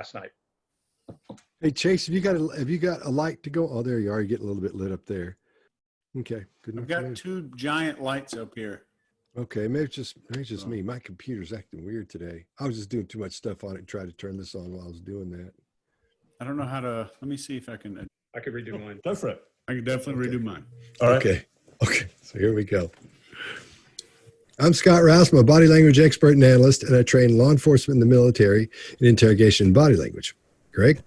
last night. Hey Chase, have you got a, have you got a light to go? Oh, there you are. You're getting a little bit lit up there. Okay, good I've got two giant lights up here. Okay, maybe it's just maybe it's just So- me. My computer's acting weird today. I was just doing too much stuff on it. and Tried to turn this on while I was doing that. I don't know how to, let me see if I can, I could redo oh, mine. Go for it. I can definitely Okay. redo mine. All right. Okay. Okay. So here we go. I'm Scott Rouse. I'm a body language expert and analyst, and I train law enforcement in the military in interrogation and body language. Greg?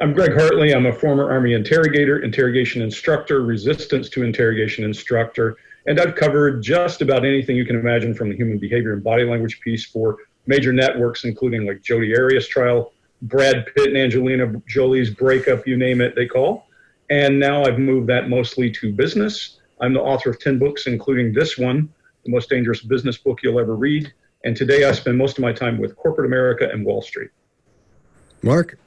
I'm Greg Hartley. I'm a former Army interrogator, interrogation instructor, resistance to interrogation instructor, and I've covered just about anything you can imagine from the human behavior and body language piece for major networks, including like Jodi Arias trial, Brad Pitt and Angelina Jolie's breakup, you name it, they call. And now I've moved that mostly to business. I'm the author of 10 books, including this one, The Most Dangerous Business Book You'll Ever Read. And today I spend most of my time with corporate America and Wall Street. Mark?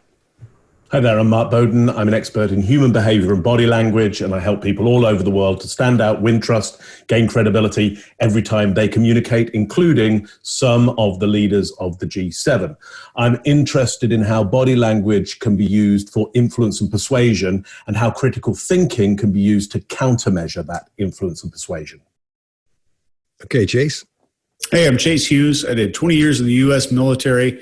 Hi there, I'm Mark Bowden. I'm an expert in human behavior and body language, and I help people all over the world to stand out, win trust, gain credibility every time they communicate, including some of the leaders of the G7. I'm interested in how body language can be used for influence and persuasion, and how critical thinking can be used to countermeasure that influence and persuasion. Okay, Chase? Hey, I'm Chase Hughes. I did 20 years in the U.S. military.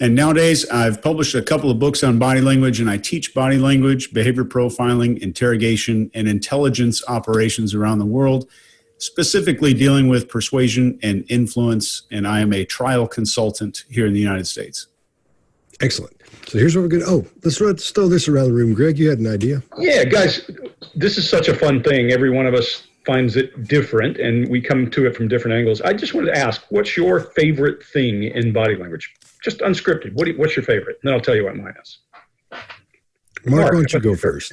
And nowadays, I've published a couple of books on body language, and I teach body language, behavior profiling, interrogation, and intelligence operations around the world, specifically dealing with persuasion and influence. And I am a trial consultant here in the United States. Excellent. So here's what we're going to, oh, let's, let's throw this around the room. Greg, you had an idea? Yeah, guys, this is such a fun thing. Every one of us finds it different and we come to it from different angles. I just wanted to ask, what's your favorite thing in body language? Just unscripted. What you, what's your favorite? Then I'll tell you what mine is. Mark, Mark, why don't you go first?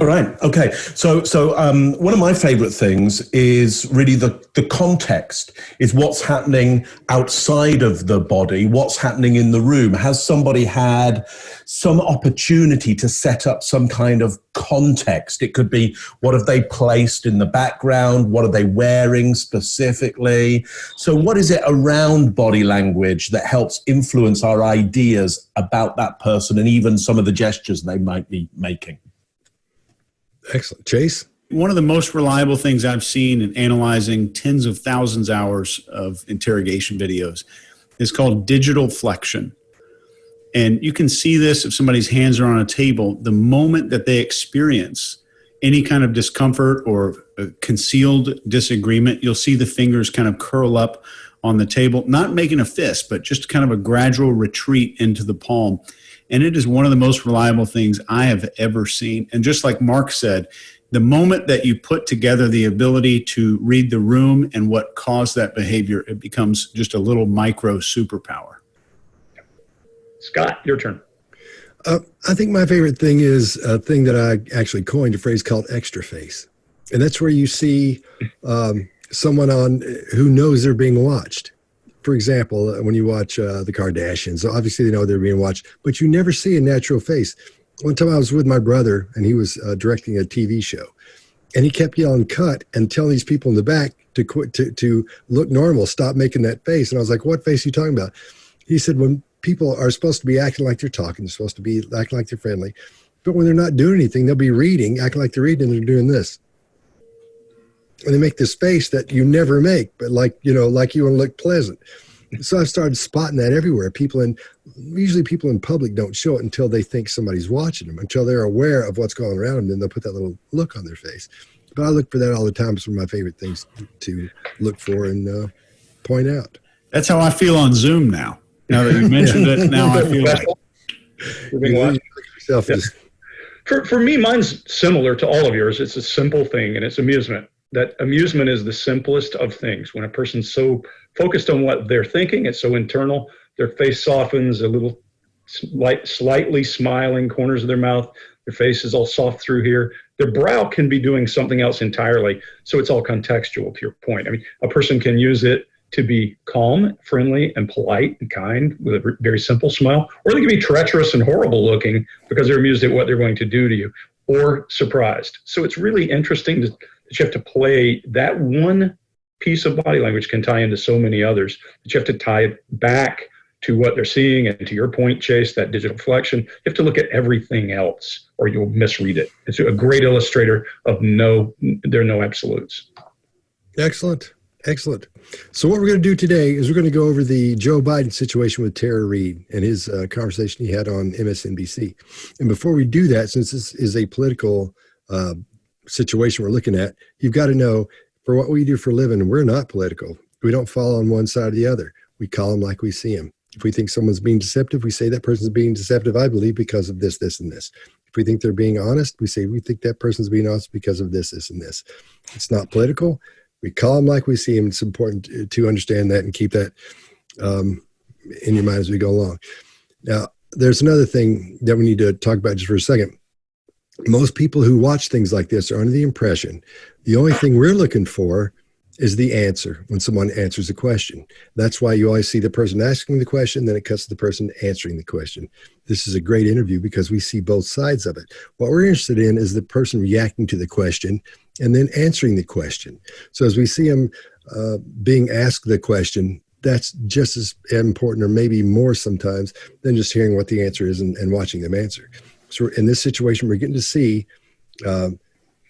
All right. Okay. So, so um, one of my favorite things is really the the context is what's happening outside of the body, what's happening in the room. Has somebody had some opportunity to set up some kind of context? It could be what have they placed in the background? What are they wearing specifically? So, what is it around body language that helps influence our ideas about that person and even some of the gestures they might be making? Excellent. Chase? One of the most reliable things I've seen in analyzing tens of thousands hours of interrogation videos is called digital flexion. And you can see this if somebody's hands are on a table, the moment that they experience any kind of discomfort or concealed disagreement, you'll see the fingers kind of curl up on the table, not making a fist, but just kind of a gradual retreat into the palm. And it is one of the most reliable things I have ever seen. And just like Mark said, the moment that you put together the ability to read the room and what caused that behavior, it becomes just a little micro superpower. Scott, your turn. Uh, I think my favorite thing is a thing that I actually coined a phrase called extra face. And that's where you see um, someone on who knows they're being watched. For example, uh, when you watch uh, the Kardashians, obviously they know they're being watched, but you never see a natural face. One time I was with my brother and he was uh, directing a TV show and he kept yelling cut and telling these people in the back to quit, to, to look normal, stop making that face. And I was like, what face are you talking about? He said, when people are supposed to be acting like they're talking, they're supposed to be acting like they're friendly, but when they're not doing anything, they'll be reading, acting like they're reading, and they're doing this. And they make this face that you never make, but like, you know, like you want to look pleasant. So I've started spotting that everywhere. People in, usually people in public don't show it until they think somebody's watching them, until they're aware of what's going around them, then they'll put that little look on their face. But I look for that all the time. It's one of my favorite things to look for and uh, point out. That's how I feel on Zoom now. Now that you mentioned it, now I feel like You're being You watched. look at yourself as For, for me, mine's similar to all of yours. It's a simple thing, and it's amusement. That amusement is the simplest of things. When a person's so focused on what they're thinking, it's so internal, their face softens, a little slight, slightly smiling corners of their mouth, their face is all soft through here. Their brow can be doing something else entirely. So it's all contextual to your point. I mean, a person can use it to be calm, friendly, and polite and kind with a very simple smile, or they can be treacherous and horrible looking because they're amused at what they're going to do to you, or surprised. So it's really interesting to, you have to play that one piece of body language can tie into so many others that you have to tie it back to what they're seeing. And to your point, Chase, that digital flexion, you have to look at everything else or you'll misread it. It's a great illustrator of no, there are no absolutes. Excellent. Excellent. So, what we're going to do today is we're going to go over the Joe Biden situation with Tara Reade and his uh, conversation he had on MSNBC. And before we do that, since this is a political uh, situation we're looking at, you've got to know for what we do for a living, we're not political. We don't fall on one side or the other. We call them like we see them. If we think someone's being deceptive, we say that person's being deceptive, I believe, because of this, this, and this. If we think they're being honest, we say we think that person's being honest because of this, this, and this. It's not political we call them like we see them. It's important to understand that and keep that um, in your mind as we go along. Now, there's another thing that we need to talk about just for a second. Most people who watch things like this are under the impression the only thing we're looking for is the answer when someone answers a question. That's why you always see the person asking the question, then it cuts to the person answering the question. This is a great interview because we see both sides of it. What we're interested in is the person reacting to the question and then answering the question. So as we see them uh, being asked the question, that's just as important or maybe more sometimes than just hearing what the answer is and, and watching them answer. So in this situation, we're getting to see um,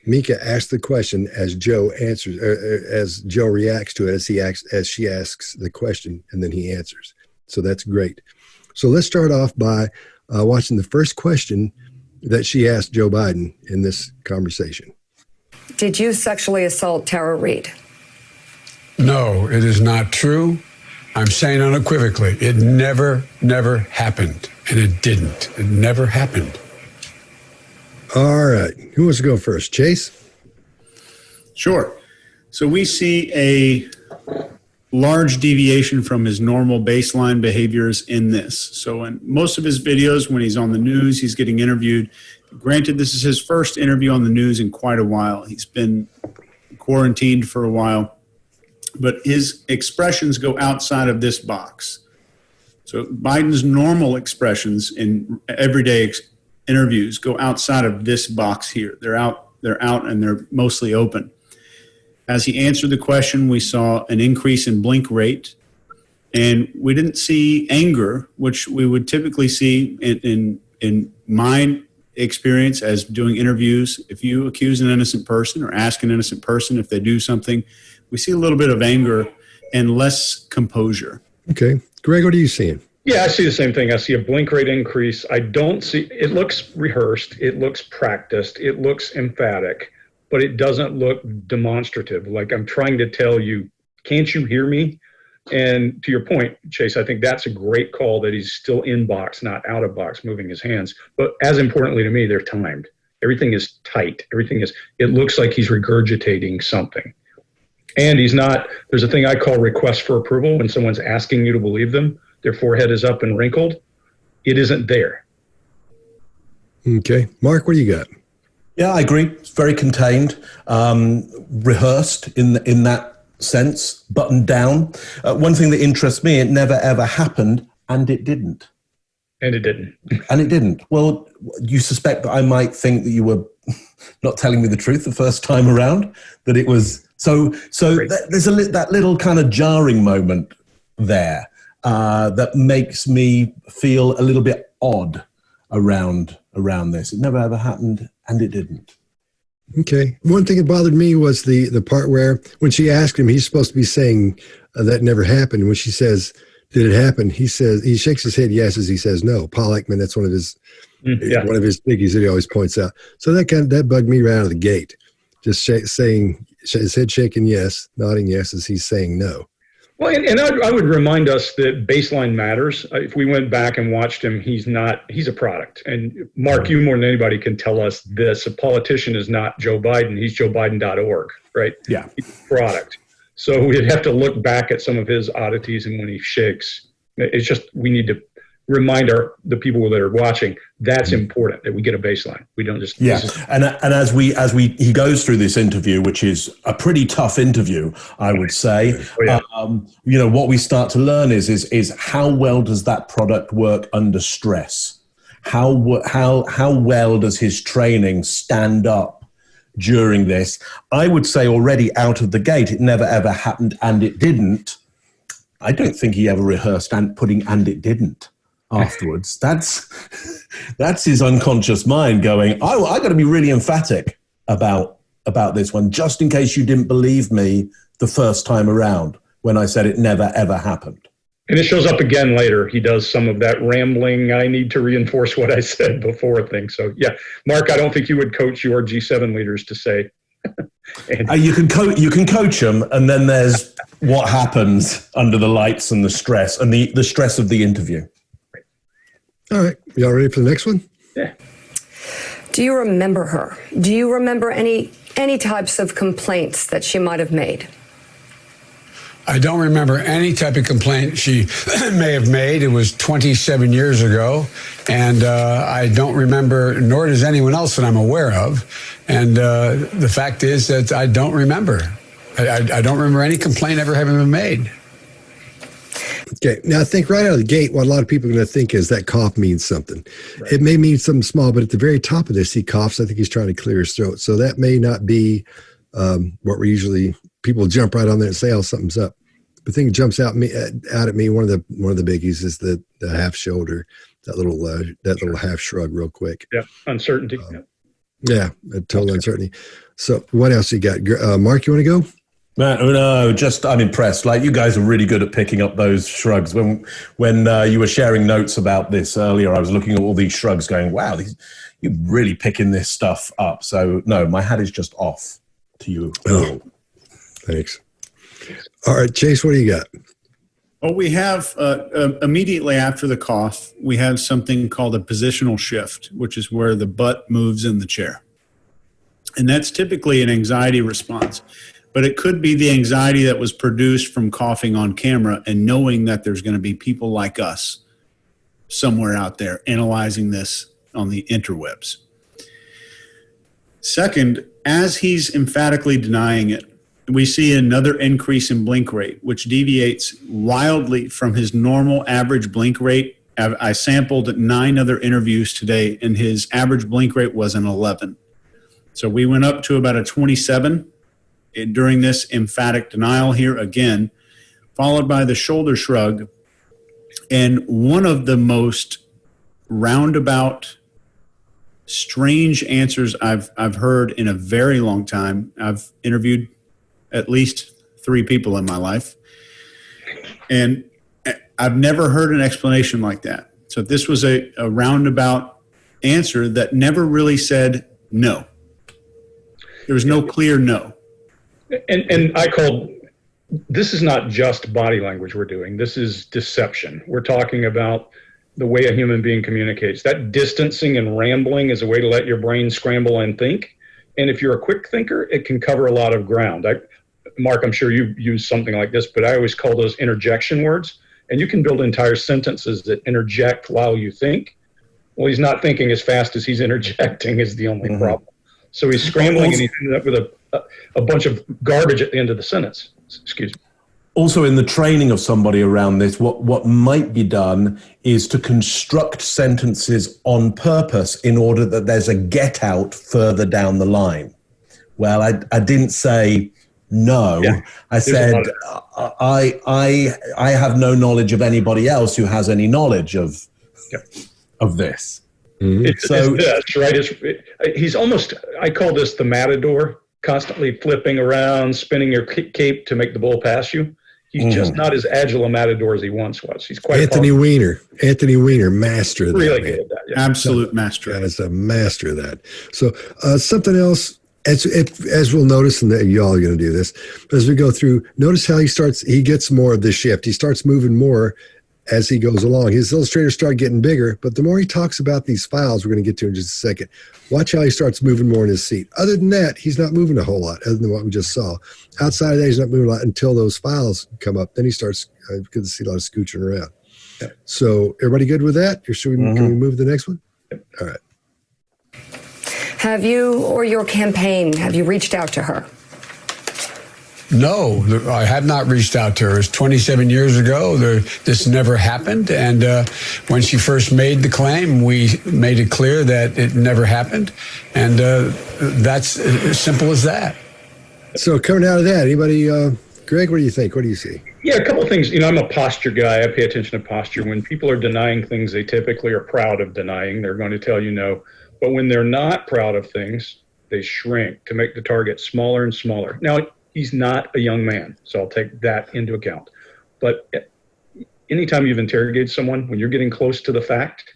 Mika asks the question as Joe answers, er, as Joe reacts to it as he acts, as she asks the question, and then he answers. So that's great. So let's start off by uh, watching the first question that she asked Joe Biden in this conversation. Did you sexually assault Tara Reade? No, it is not true. I'm saying unequivocally, it never, never happened. And it didn't. It never happened. All right. Who wants to go first? Chase? Sure. So we see a large deviation from his normal baseline behaviors in this. So in most of his videos, when he's on the news, he's getting interviewed. Granted, this is his first interview on the news in quite a while. He's been quarantined for a while, but his expressions go outside of this box. So Biden's normal expressions in everyday interviews go outside of this box here. They're out, they're out and they're mostly open. As he answered the question, we saw an increase in blink rate and we didn't see anger, which we would typically see in, in, in my experience as doing interviews. If you accuse an innocent person or ask an innocent person if they do something, we see a little bit of anger and less composure. Okay. Greg, what are you seeing? Yeah, I see the same thing. I see a blink rate increase. I don't see it looks rehearsed, it looks practiced, it looks emphatic, but it doesn't look demonstrative. Like I'm trying to tell you, can't you hear me? And to your point, Chase, I think that's a great call that he's still in box, not out of box, moving his hands. But as importantly to me, they're timed. Everything is tight. Everything is, it looks like he's regurgitating something. And he's not, there's a thing I call request for approval when someone's asking you to believe them their forehead is up and wrinkled, it isn't there. Okay. Mark, what do you got? Yeah, I agree. It's very contained, um, rehearsed in in that sense, buttoned down. Uh, one thing that interests me, it never ever happened, and it didn't. And it didn't. and it didn't. Well, you suspect that I might think that you were not telling me the truth the first time around. That it was so. So th- there's a li- that little kind of jarring moment there uh, that makes me feel a little bit odd around around this. It never ever happened, and it didn't. Okay. One thing that bothered me was the the part where when she asked him, he's supposed to be saying uh, that never happened. When she says, "Did it happen?" He says he shakes his head yes as he says no. Paul Ekman, that's one of his mm, yeah. one of his biggies that he always points out. So that kind of, that bugged me right out of the gate. Just sh- saying his head shaking yes, nodding yes as he's saying no. Well, and, and I, I, would remind us that baseline matters. Uh, if we went back and watched him, he's not, he's a product. And Mark, you more than anybody can tell us this. A politician is not Joe Biden. He's joebiden.org, right? Yeah. He's a product. So we'd have to look back at some of his oddities and when he shakes. It's just, we need to remind our the people that are watching that's mm-hmm. important that we get a baseline. We don't just yeah. and and as we as we he goes through this interview which is a pretty tough interview i would say oh, yeah. um, you know what we start to learn is is is how well does that product work under stress? How how how well does his training stand up during this? I would say already out of the gate it never ever happened and it didn't. I don't think he ever rehearsed and putting and it didn't afterwards. that's that's his unconscious mind going. I I got to be really emphatic about about this one, just in case you didn't believe me the first time around when I said it never ever happened. And it shows up again later. He does some of that rambling, I need to reinforce what I said before thing. So, yeah, Mark, I don't think you would coach your G7 leaders to say. and, uh, you can coach you can coach them, and then there's what happens under the lights and the stress and the, the stress of the interview. All right. Y'all ready for the next one? Yeah. Do you remember her? Do you remember any any types of complaints that she might have made? I don't remember any type of complaint she may have made. It was 27 years ago. And uh, I don't remember, nor does anyone else that I'm aware of. And uh, the fact is that I don't remember. I, I, I don't remember any complaint ever having been made. Okay. Now, I think right out of the gate, what a lot of people are going to think is that cough means something. Right. It may mean something small, but at the very top of this, he coughs. I think he's trying to clear his throat. So that may not be um, what we're usually people jump right on there and say, "Oh, something's up." The thing that jumps out me out at me. One of the one of the biggies is the the half shoulder, that little uh, that little half shrug, real quick. Yeah, uncertainty. Um, yeah, yeah total uncertainty. So, what else you got, uh, Mark? You want to go? Man, no, just I'm impressed. Like you guys are really good at picking up those shrugs. When when uh, you were sharing notes about this earlier, I was looking at all these shrugs, going, "Wow, these, you're really picking this stuff up." So no, my hat is just off to you. Oh, thanks. All right, Chase, what do you got? Well, we have uh, uh, immediately after the cough, we have something called a positional shift, which is where the butt moves in the chair. And that's typically an anxiety response. But it could be the anxiety that was produced from coughing on camera and knowing that there's going to be people like us somewhere out there analyzing this on the interwebs. Second, as he's emphatically denying it, we see another increase in blink rate, which deviates wildly from his normal average blink rate. I sampled nine other interviews today, and his average blink rate was an 11. So we went up to about a 27 during this emphatic denial here again, followed by the shoulder shrug. And one of the most roundabout, strange answers I've, I've heard in a very long time. I've interviewed at least three people in my life. And I've never heard an explanation like that. So this was a, a roundabout answer that never really said no. There was no clear no. And, and I called this is not just body language we're doing. This is deception. We're talking about the way a human being communicates. That distancing and rambling is a way to let your brain scramble and think. And if you're a quick thinker, it can cover a lot of ground. I, Mark, I'm sure you use something like this, but I always call those interjection words. And you can build entire sentences that interject while you think. Well, he's not thinking as fast as he's interjecting is the only mm-hmm. problem. So he's scrambling and he ended up with a, a, bunch of garbage at the end of the sentence. Excuse me also in the training of somebody around this what what might be done is to construct sentences on purpose in order that there's a get out further down the line well i i didn't say no. Yeah. I said, I, I, I have no knowledge of anybody else who has any knowledge of, yeah. of this. Mm-hmm. It's, so it's, that's right. It's, it, he's almost, I call this the matador, constantly flipping around, spinning your cape to make the bull pass you. He's mm-hmm. just not as agile a matador as he once was. He's quite Anthony powerful. Weiner. Anthony Weiner, master of that. Really good at that. Yeah. Absolute master. Yeah, it's a master of that. So uh, something else as as we'll notice, and y'all are going to do this as we go through. Notice how he starts. He gets more of the shift. He starts moving more as he goes along. His illustrators start getting bigger, but the more he talks about these files, we're going to get to in just a second. Watch how he starts moving more in his seat. Other than that, he's not moving a whole lot, other than what we just saw. Outside of that, he's not moving a lot until those files come up. Then he starts. Uh, to see a lot of scooching around. So, everybody good with that? Should we, mm-hmm. Can we move to the next one? All right. Have you or your campaign, have you reached out to her? No, I have not reached out to her. It's 27 years ago. There, this never happened. And uh, when she first made the claim, we made it clear that it never happened. And uh, that's as simple as that. So coming out of that, anybody uh, Greg, what do you think? What do you see? Yeah, a couple of things. You know, I'm a posture guy. I pay attention to posture. When people are denying things they typically are proud of denying, they're going to tell you no. But when they're not proud of things, they shrink to make the target smaller and smaller. Now, he's not a young man, so I'll take that into account. But anytime you've interrogated someone, when you're getting close to the fact,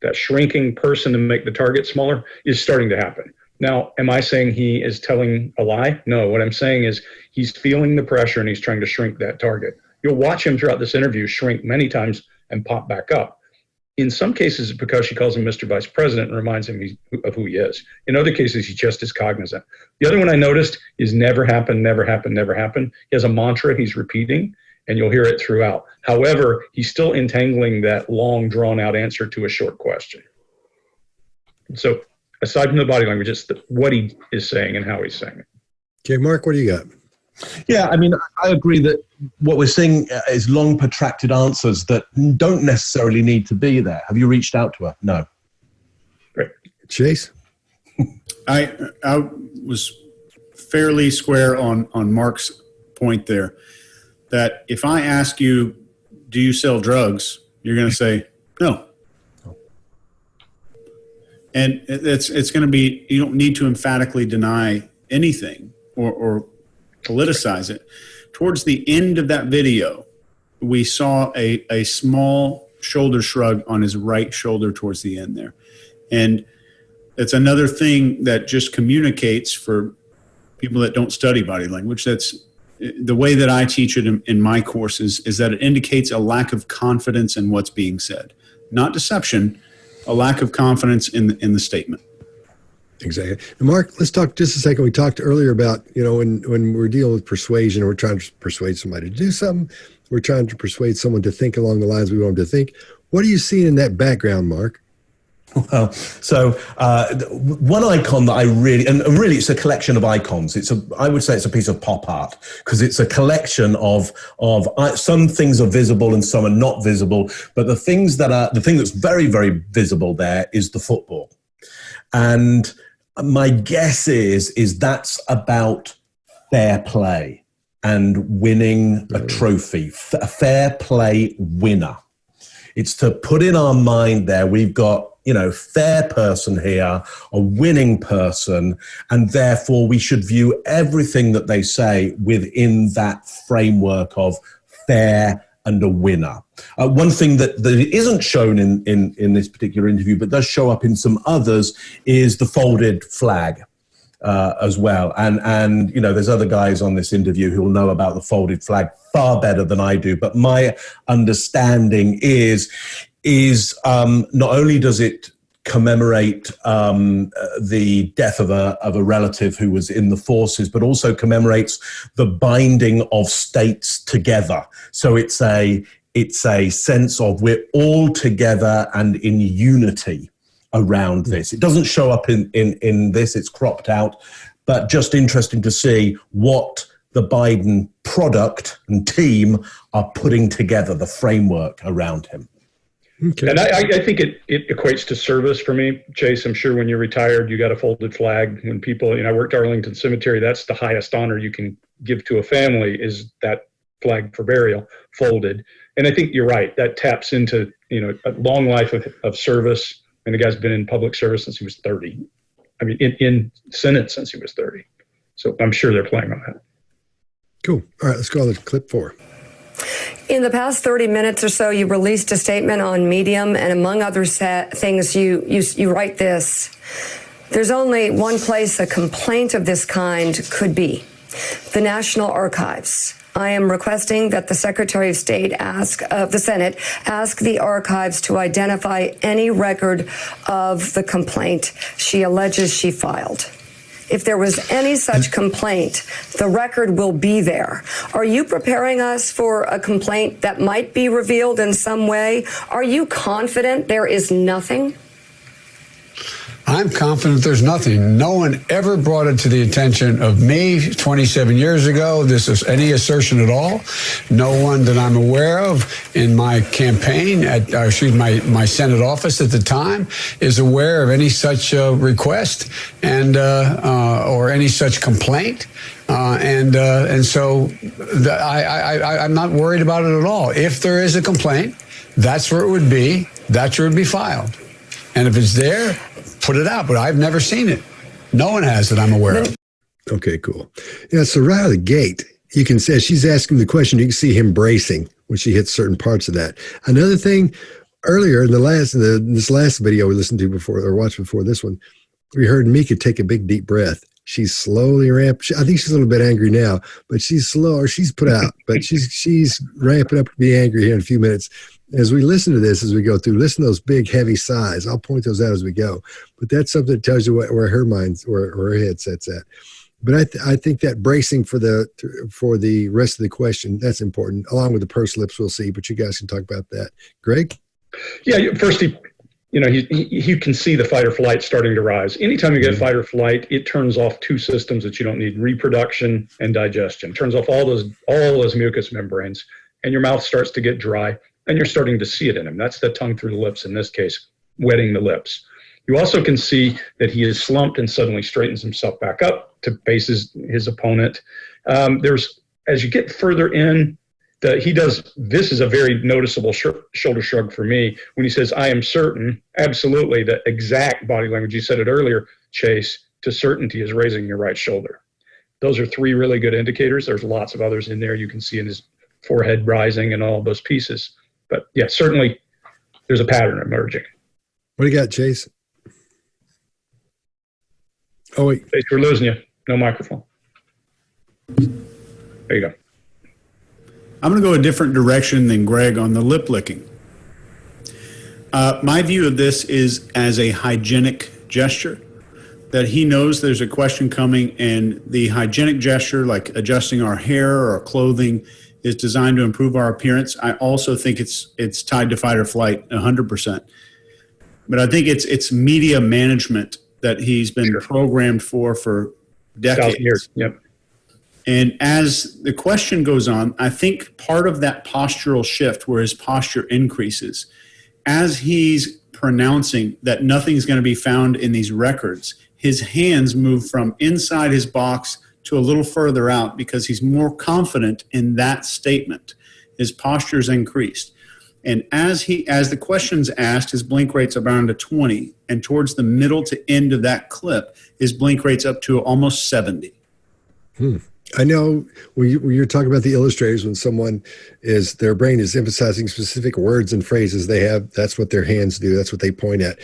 that shrinking person to make the target smaller is starting to happen. Now, am I saying he is telling a lie? No. What I'm saying is he's feeling the pressure and he's trying to shrink that target. You'll watch him throughout this interview shrink many times and pop back up. In some cases, it's because she calls him Mr. Vice President and reminds him of who he is. In other cases, he just is cognizant. The other one I noticed is never happen, never happen, never happen. He has a mantra he's repeating, and you'll hear it throughout. However, he's still entangling that long, drawn out answer to a short question. So, aside from the body language, it's the, what he is saying and how he's saying it. Okay, Mark, what do you got? Yeah, I mean, I agree that what we're seeing uh, is long, protracted answers that don't necessarily need to be there. Have you reached out to her? No. Great. Chase? I I was fairly square on on Mark's point there. That if I ask you, "Do you sell drugs?" you're going to say no. And it's it's going to be you don't need to emphatically deny anything or, or politicize it. Towards the end of that video, we saw a, a small shoulder shrug on his right shoulder towards the end there. And it's another thing that just communicates for people that don't study body language. That's the way that I teach it in, in my courses is that it indicates a lack of confidence in what's being said, not deception, a lack of confidence in in the statement. Exactly. Mark, let's talk just a second. We talked earlier about, you know, when, when we're dealing with persuasion, we're trying to persuade somebody to do something, we're trying to persuade someone to think along the lines we want them to think. What are you seeing in that background, Mark? Well, so uh, one icon that I really, and really it's a collection of icons. It's a, I would say it's a piece of pop art because it's a collection of, of uh, some things are visible and some are not visible. But the things that are, the thing that's very, very visible there is the football. And my guess is is that's about fair play and winning a trophy, a fair play winner. It's to put in our mind there we've got you know fair person here, a winning person, and therefore we should view everything that they say within that framework of fair and a winner. Uh, one thing that, that isn't shown in, in, in this particular interview, but does show up in some others, is the folded flag. Uh, as well. And, and, you know, there's other guys on this interview who will know about the folded flag far better than I do. But my understanding is, is um, not only does it commemorate um, the death of a, of a relative who was in the forces, but also commemorates the binding of states together. So it's a, it's a sense of we're all together and in unity around this. It doesn't show up in, in, in this, it's cropped out, but just interesting to see what the Biden product and team are putting together, the framework around him. Okay. And I, I, think it, it equates to service for me, Chase. I'm sure when you're retired, you got a folded flag. When people, you know, I worked Arlington Cemetery. That's the highest honor you can give to a family is that flag for burial folded. And I think you're right. That taps into you know a long life of, of service. And the guy's been in public service since he was 30. I mean, in, in Senate since he was 30. So I'm sure they're playing on that. Cool. All right, let's go to clip four. In the past 30 minutes or so, you released a statement on Medium, and among other things, you, you, you write this. There's only one place a complaint of this kind could be the National Archives. I am requesting that the Secretary of State ask of uh, the Senate ask the archives to identify any record of the complaint she alleges she filed if there was any such complaint, the record will be there. Are you preparing us for a complaint that might be revealed in some way? Are you confident there is nothing? I'm confident there's nothing. No one ever brought it to the attention of me 27 years ago. This is any assertion at all. No one that I'm aware of in my campaign at, uh, excuse my my Senate office at the time is aware of any such uh, request and uh, uh or any such complaint. Uh, and uh, and so the, I, I, I, I'm not worried about it at all. If there is a complaint, that's where it would be. That's where it would be filed. And if it's there, put it out. But I've never seen it. No one has that I'm aware of. Okay, cool. Yeah, so right out of the gate, you can say she's asking the question. You can see him bracing when she hits certain parts of that. Another thing, earlier in the last, in the, this last video we listened to before or watched before this one, we heard Mika take a big deep breath. She's slowly ramp. I think she's a little bit angry now, but she's slow or she's put out, but she's she's ramping up to be angry here in a few minutes. As we listen to this, as we go through, listen to those big, heavy sighs. I'll point those out as we go. But that's something that tells you what, where her mind's, where, where her head sets at. But I, th- I think that bracing for the for the rest of the question that's important, along with the purse lips. We'll see, but you guys can talk about that. Greg. Yeah, first he you know, he, he, you can see the fight or flight starting to rise. Anytime you get mm-hmm. fight or flight, it turns off two systems that you don't need: reproduction and digestion. It turns off all those all those mucous membranes, and your mouth starts to get dry, and you're starting to see it in him. That's the tongue through the lips in this case, wetting the lips. You also can see that he is slumped and suddenly straightens himself back up to face his, his opponent. Um, there's as you get further in, the, he does this is a very noticeable sh- shoulder shrug for me when he says i am certain absolutely the exact body language you said it earlier chase to certainty is raising your right shoulder those are three really good indicators there's lots of others in there you can see in his forehead rising and all those pieces but yeah certainly there's a pattern emerging. What do you got chase oh wait. Chase we're losing you. No microphone. There you go. I'm going to go a different direction than Greg on the lip licking. Uh, my view of this is as a hygienic gesture that he knows there's a question coming and the hygienic gesture like adjusting our hair or our clothing is designed to improve our appearance. I also think it's it's tied to fight or flight 100% but i think it's it's media management that he's been sure. programmed for for decades. years yep. And as the question goes on, I think part of that postural shift where his posture increases, as he's pronouncing that nothing's going to be found in these records, his hands move from inside his box to a little further out because he's more confident in that statement. His posture's increased. And as he as the question's asked, his blink rate's around to 20. And towards the middle to end of that clip, his blink rate's up to almost 70. Hmm. I know when, you, when you're talking about the illustrators, when someone is their brain is emphasizing specific words and phrases they have, that's what their hands do. That's what they point at.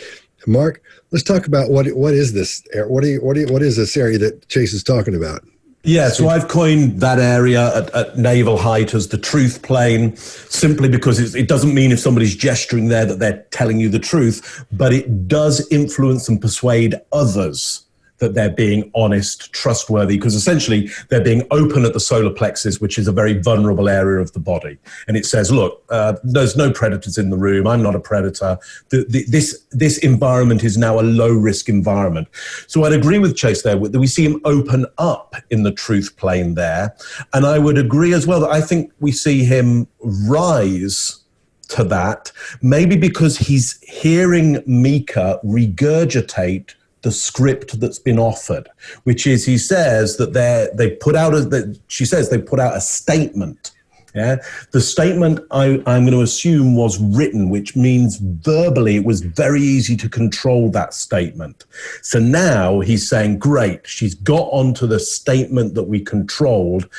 Mark, let's talk about what what is this? What you, what you, what is this area that Chase is talking about? Yeah, so I've coined that area at, at navel height as the truth plane, simply because it doesn't mean if somebody's gesturing there that they're telling you the truth, but it does influence and persuade others that they're being honest, trustworthy, because essentially they're being open at the solar plexus, which is a very vulnerable area of the body. And it says, look, uh, there's no predators in the room. I'm not a predator. The, the, this, this environment is now a low risk environment. So I'd agree with Chase there. That we see him open up in the truth plane there. And I would agree as well that I think we see him rise to that, maybe because he's hearing Mika regurgitate the script that's been offered, which is he says that they they put out a that she says they put out a statement. Yeah, the statement I, I'm going to assume was written, which means verbally it was very easy to control that statement. So now he's saying, "Great, she's got onto the statement that we controlled.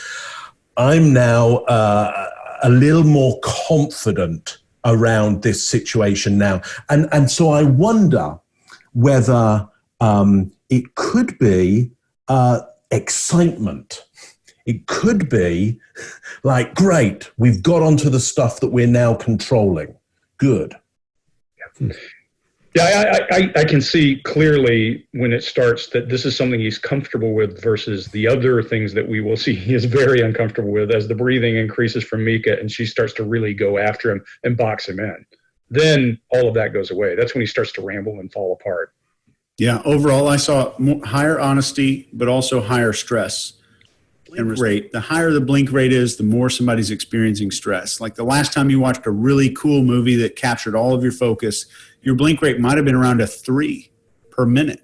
I'm now uh, a little more confident around this situation now." And and so I wonder whether um, it could be uh, excitement. It could be like, great, we've got onto the stuff that we're now controlling. Good. Yeah, I, I, I, can see clearly when it starts that this is something he's comfortable with versus the other things that we will see he is very uncomfortable with as the breathing increases from Mika and she starts to really go after him and box him in. Then all of that goes away. That's when he starts to ramble and fall apart. Yeah, overall, I saw more, higher honesty, but also higher stress and rate. The higher the blink rate is, the more somebody's experiencing stress. Like the last time you watched a really cool movie that captured all of your focus, your blink rate might have been around a three per minute,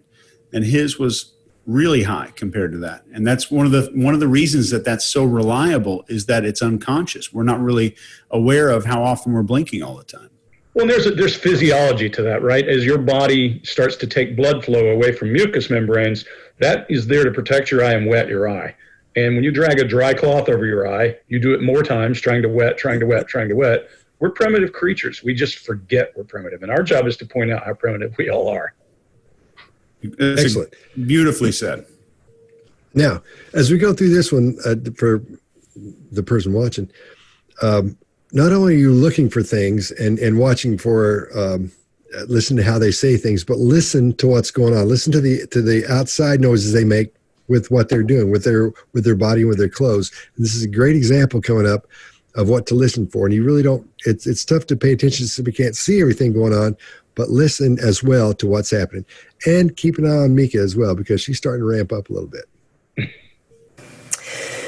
and his was really high compared to that. And that's one of the one of the reasons that that's so reliable is that it's unconscious. We're not really aware of how often we're blinking all the time. Well, there's a, there's physiology to that, right? As your body starts to take blood flow away from mucous membranes, that is there to protect your eye and wet your eye. And when you drag a dry cloth over your eye, you do it more times, trying to wet, trying to wet, trying to wet. We're primitive creatures. We just forget we're primitive, and our job is to point out how primitive we all are. That's Excellent. Beautifully said. Now, as we go through this one uh, for the person watching, um, not only are you looking for things and, and watching for um, listen to how they say things, but listen to what's going on. Listen to the to the outside noises they make with what they're doing with their with their body with their clothes. And this is a great example coming up of what to listen for. And you really don't. It's it's tough to pay attention so we can't see everything going on, but listen as well to what's happening, and keep an eye on Mika as well because she's starting to ramp up a little bit.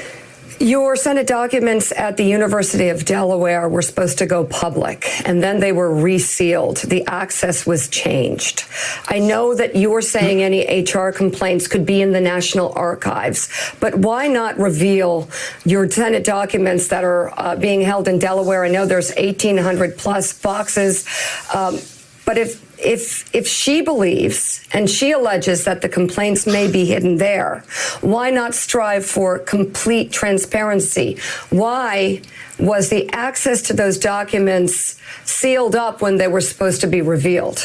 Your Senate documents at the University of Delaware were supposed to go public, and then they were resealed. The access was changed. I know that you're saying any HR complaints could be in the National Archives, but why not reveal your Senate documents that are uh, being held in Delaware? I know there's 1,800 plus boxes, um, but if if if she believes and she alleges that the complaints may be hidden there, why not strive for complete transparency? Why was the access to those documents sealed up when they were supposed to be revealed?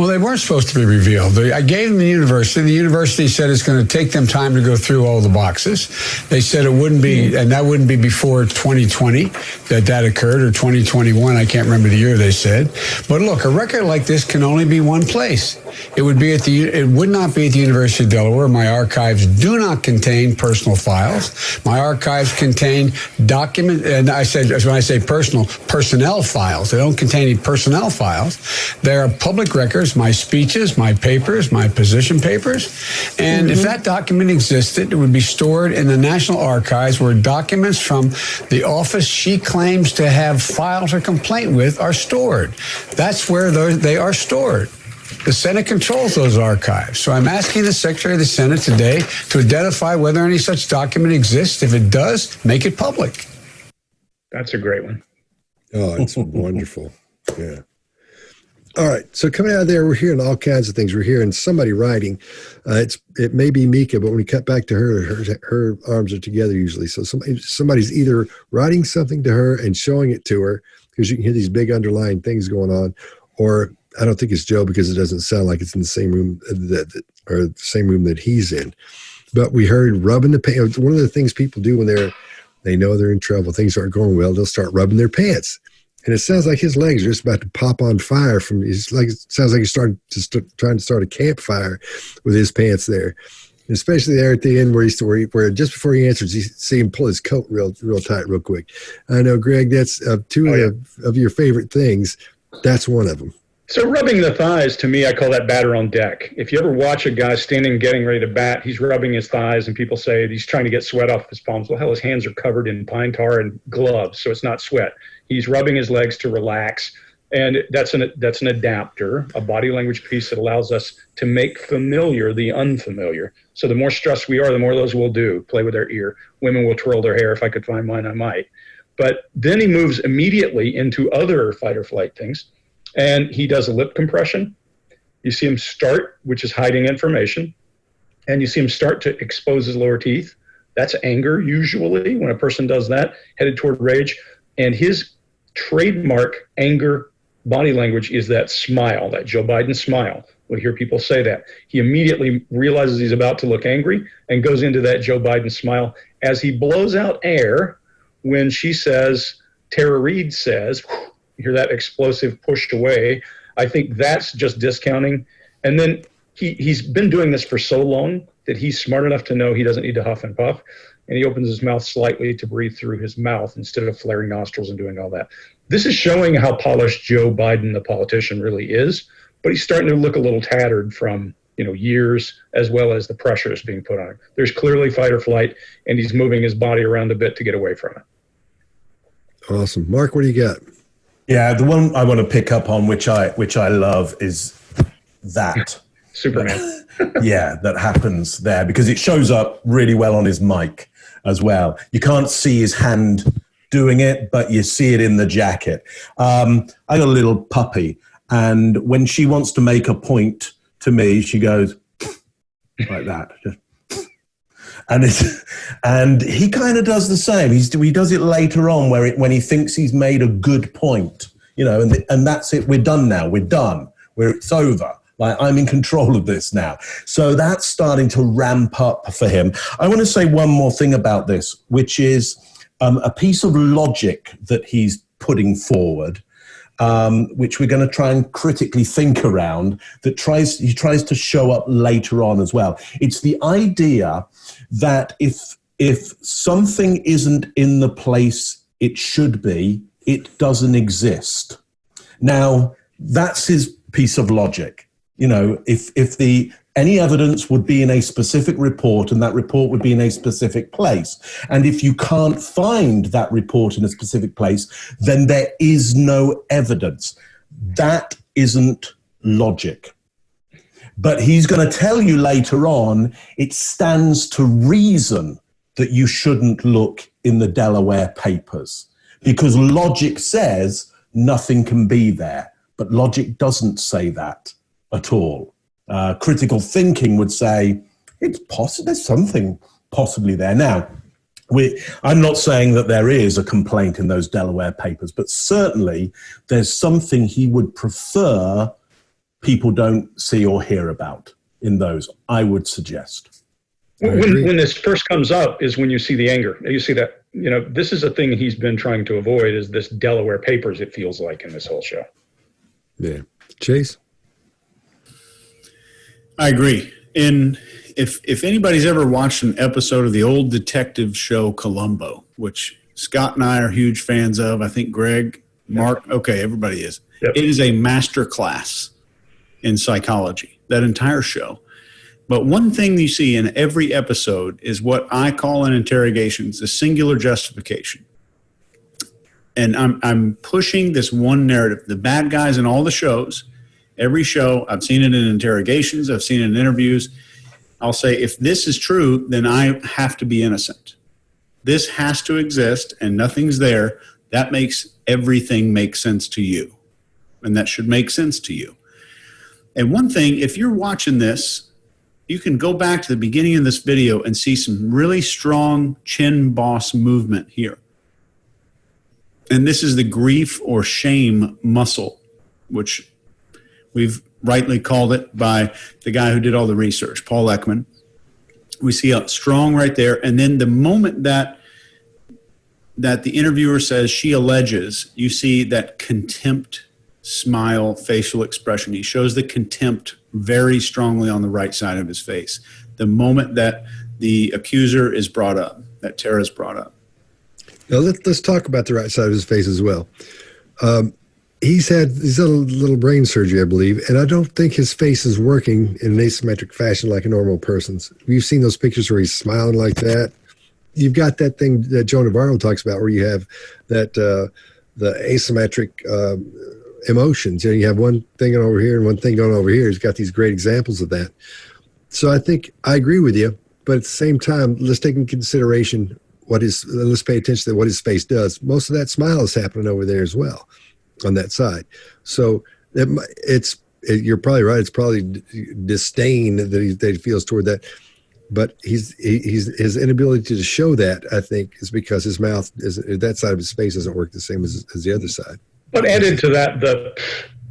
Well, they weren't supposed to be revealed. I gave them the university. The university said it's going to take them time to go through all the boxes. They said it wouldn't be, and that wouldn't be before 2020 that that occurred, or 2021. I can't remember the year they said. But look, a record like this can only be one place. It would be at the. It would not be at the University of Delaware. My archives do not contain personal files. My archives contain document. And I said when I say personal, personnel files. They don't contain any personnel files. They are public records my speeches, my papers, my position papers. And mm-hmm. if that document existed, it would be stored in the National Archives where documents from the office she claims to have filed her complaint with are stored. That's where they are stored. The Senate controls those archives. So I'm asking the Secretary of the Senate today to identify whether any such document exists. If it does, make it public. That's a great one. Oh, it's wonderful. Yeah. All right. So coming out of there, we're hearing all kinds of things. We're hearing somebody writing. Uh, it's it may be Mika, but when we cut back to her, her, her arms are together usually. So somebody somebody's either writing something to her and showing it to her because you can hear these big underlying things going on, or I don't think it's Joe because it doesn't sound like it's in the same room that, that or the same room that he's in. But we heard rubbing the pants. One of the things people do when they're they know they're in trouble, things aren't going well, they'll start rubbing their pants and it sounds like his legs are just about to pop on fire from he's like it sounds like he's starting to st- trying to start a campfire with his pants there. And especially there at the end where he's where, he, where just before he answers you see him pull his coat real real tight real quick. I know greg that's uh, two oh, yeah. of, of your favorite things that's one of them so rubbing the thighs to me i call that batter on deck. If you ever watch a guy standing getting ready to bat he's rubbing his thighs and people say he's trying to get sweat off his palms. Well hell his hands are covered in pine tar and gloves so it's not sweat He's rubbing his legs to relax. And that's an, that's an adapter, a body language piece that allows us to make familiar the unfamiliar. So the more stressed we are, the more those we'll do. Play with their ear. Women will twirl their hair. If I could find mine, I might. But then he moves immediately into other fight or flight things. And he does a lip compression. You see him start, which is hiding information. And you see him start to expose his lower teeth. That's anger, usually, when a person does that, headed toward rage. And his trademark anger body language is that smile, that Joe Biden smile. We hear people say that. He immediately realizes he's about to look angry and goes into that Joe Biden smile as he blows out air when she says, Tara Reade says, you hear that explosive pushed away. I think that's just discounting. And then he, he's been doing this for so long that he's smart enough to know he doesn't need to huff and puff and he opens his mouth slightly to breathe through his mouth instead of flaring nostrils and doing all that. This is showing how polished Joe Biden, the politician, really is, but he's starting to look a little tattered from you know years as well as the pressures being put on him. There's clearly fight or flight, and he's moving his body around a bit to get away from it. Awesome, Mark. What do you got? Yeah, the one I want to pick up on, which I which I love, is that Superman. yeah, that happens there because it shows up really well on his mic as well. You can't see his hand doing it, but you see it in the jacket. Um, I got a little puppy, and when she wants to make a point to me, she goes like that. And it's, and he kind of does the same. He's, he does it later on where it, when he thinks he's made a good point, you know, and, and that's it. We're done now. We're done. We're, it's over. Like I'm in control of this now. So that's starting to ramp up for him. I want to say one more thing about this, which is um, a piece of logic that he's putting forward. Um, which we're going to try and critically think around that tries he tries to show up later on as well it's the idea that if if something isn't in the place it should be it doesn't exist now that's his piece of logic you know, if if the any evidence would be in a specific report and that report would be in a specific place. And if you can't find that report in a specific place, then there is no evidence. That isn't logic. But he's going to tell you later on it stands to reason that you shouldn't look in the Delaware papers because logic says nothing can be there. But logic doesn't say that at all. Uh, critical thinking would say it's possible. There's something possibly there now. We, I'm not saying that there is a complaint in those Delaware papers, but certainly there's something he would prefer people don't see or hear about in those. I would suggest. When, when this first comes up is when you see the anger. You see that you know this is a thing he's been trying to avoid is this Delaware papers. It feels like in this whole show. Yeah, Chase. I agree. And if if anybody's ever watched an episode of the old detective show Columbo, which Scott and I are huge fans of, I think Greg, Mark, okay, everybody is. Yep. It is a master class in psychology. That entire show. But one thing you see in every episode is what I call in interrogations a singular justification. And I'm I'm pushing this one narrative. The bad guys in all the shows every show. I've seen it in interrogations, I've seen it in interviews. I'll say, if this is true, then I have to be innocent. This has to exist and nothing's there. That makes everything make sense to you. And that should make sense to you. And one thing, if you're watching this, you can go back to the beginning of this video and see some really strong chin boss movement here. And this is the grief or shame muscle, which We've rightly called it by the guy who did all the research, Paul Ekman. We see a strong right there, and then the moment that that the interviewer says she alleges, you see that contempt smile facial expression. He shows the contempt very strongly on the right side of his face. The moment that the accuser is brought up, that Tara is brought up. Now let, us talk about the right side of his face as well. Um, he's had he's had a little brain surgery, I believe, and I don't think his face is working in an asymmetric fashion like a normal person's. We've seen those pictures where he's smiling like that. You've got that thing that Joe Navarro talks about, where you have that uh, the asymmetric uh, emotions. You know, you have one thing going over here and one thing going over here. He's got these great examples of that. So I think I agree with you, but at the same time, let's take in consideration what is. Let's pay attention to what his face does. Most of that smile is happening over there as well on that side. So it, it's it, you're probably right. It's probably disdain that he, that he feels toward that. But he's he, he's his inability to show that I think is because his mouth is that side of his face doesn't work the same as, as the other side. But added to that, the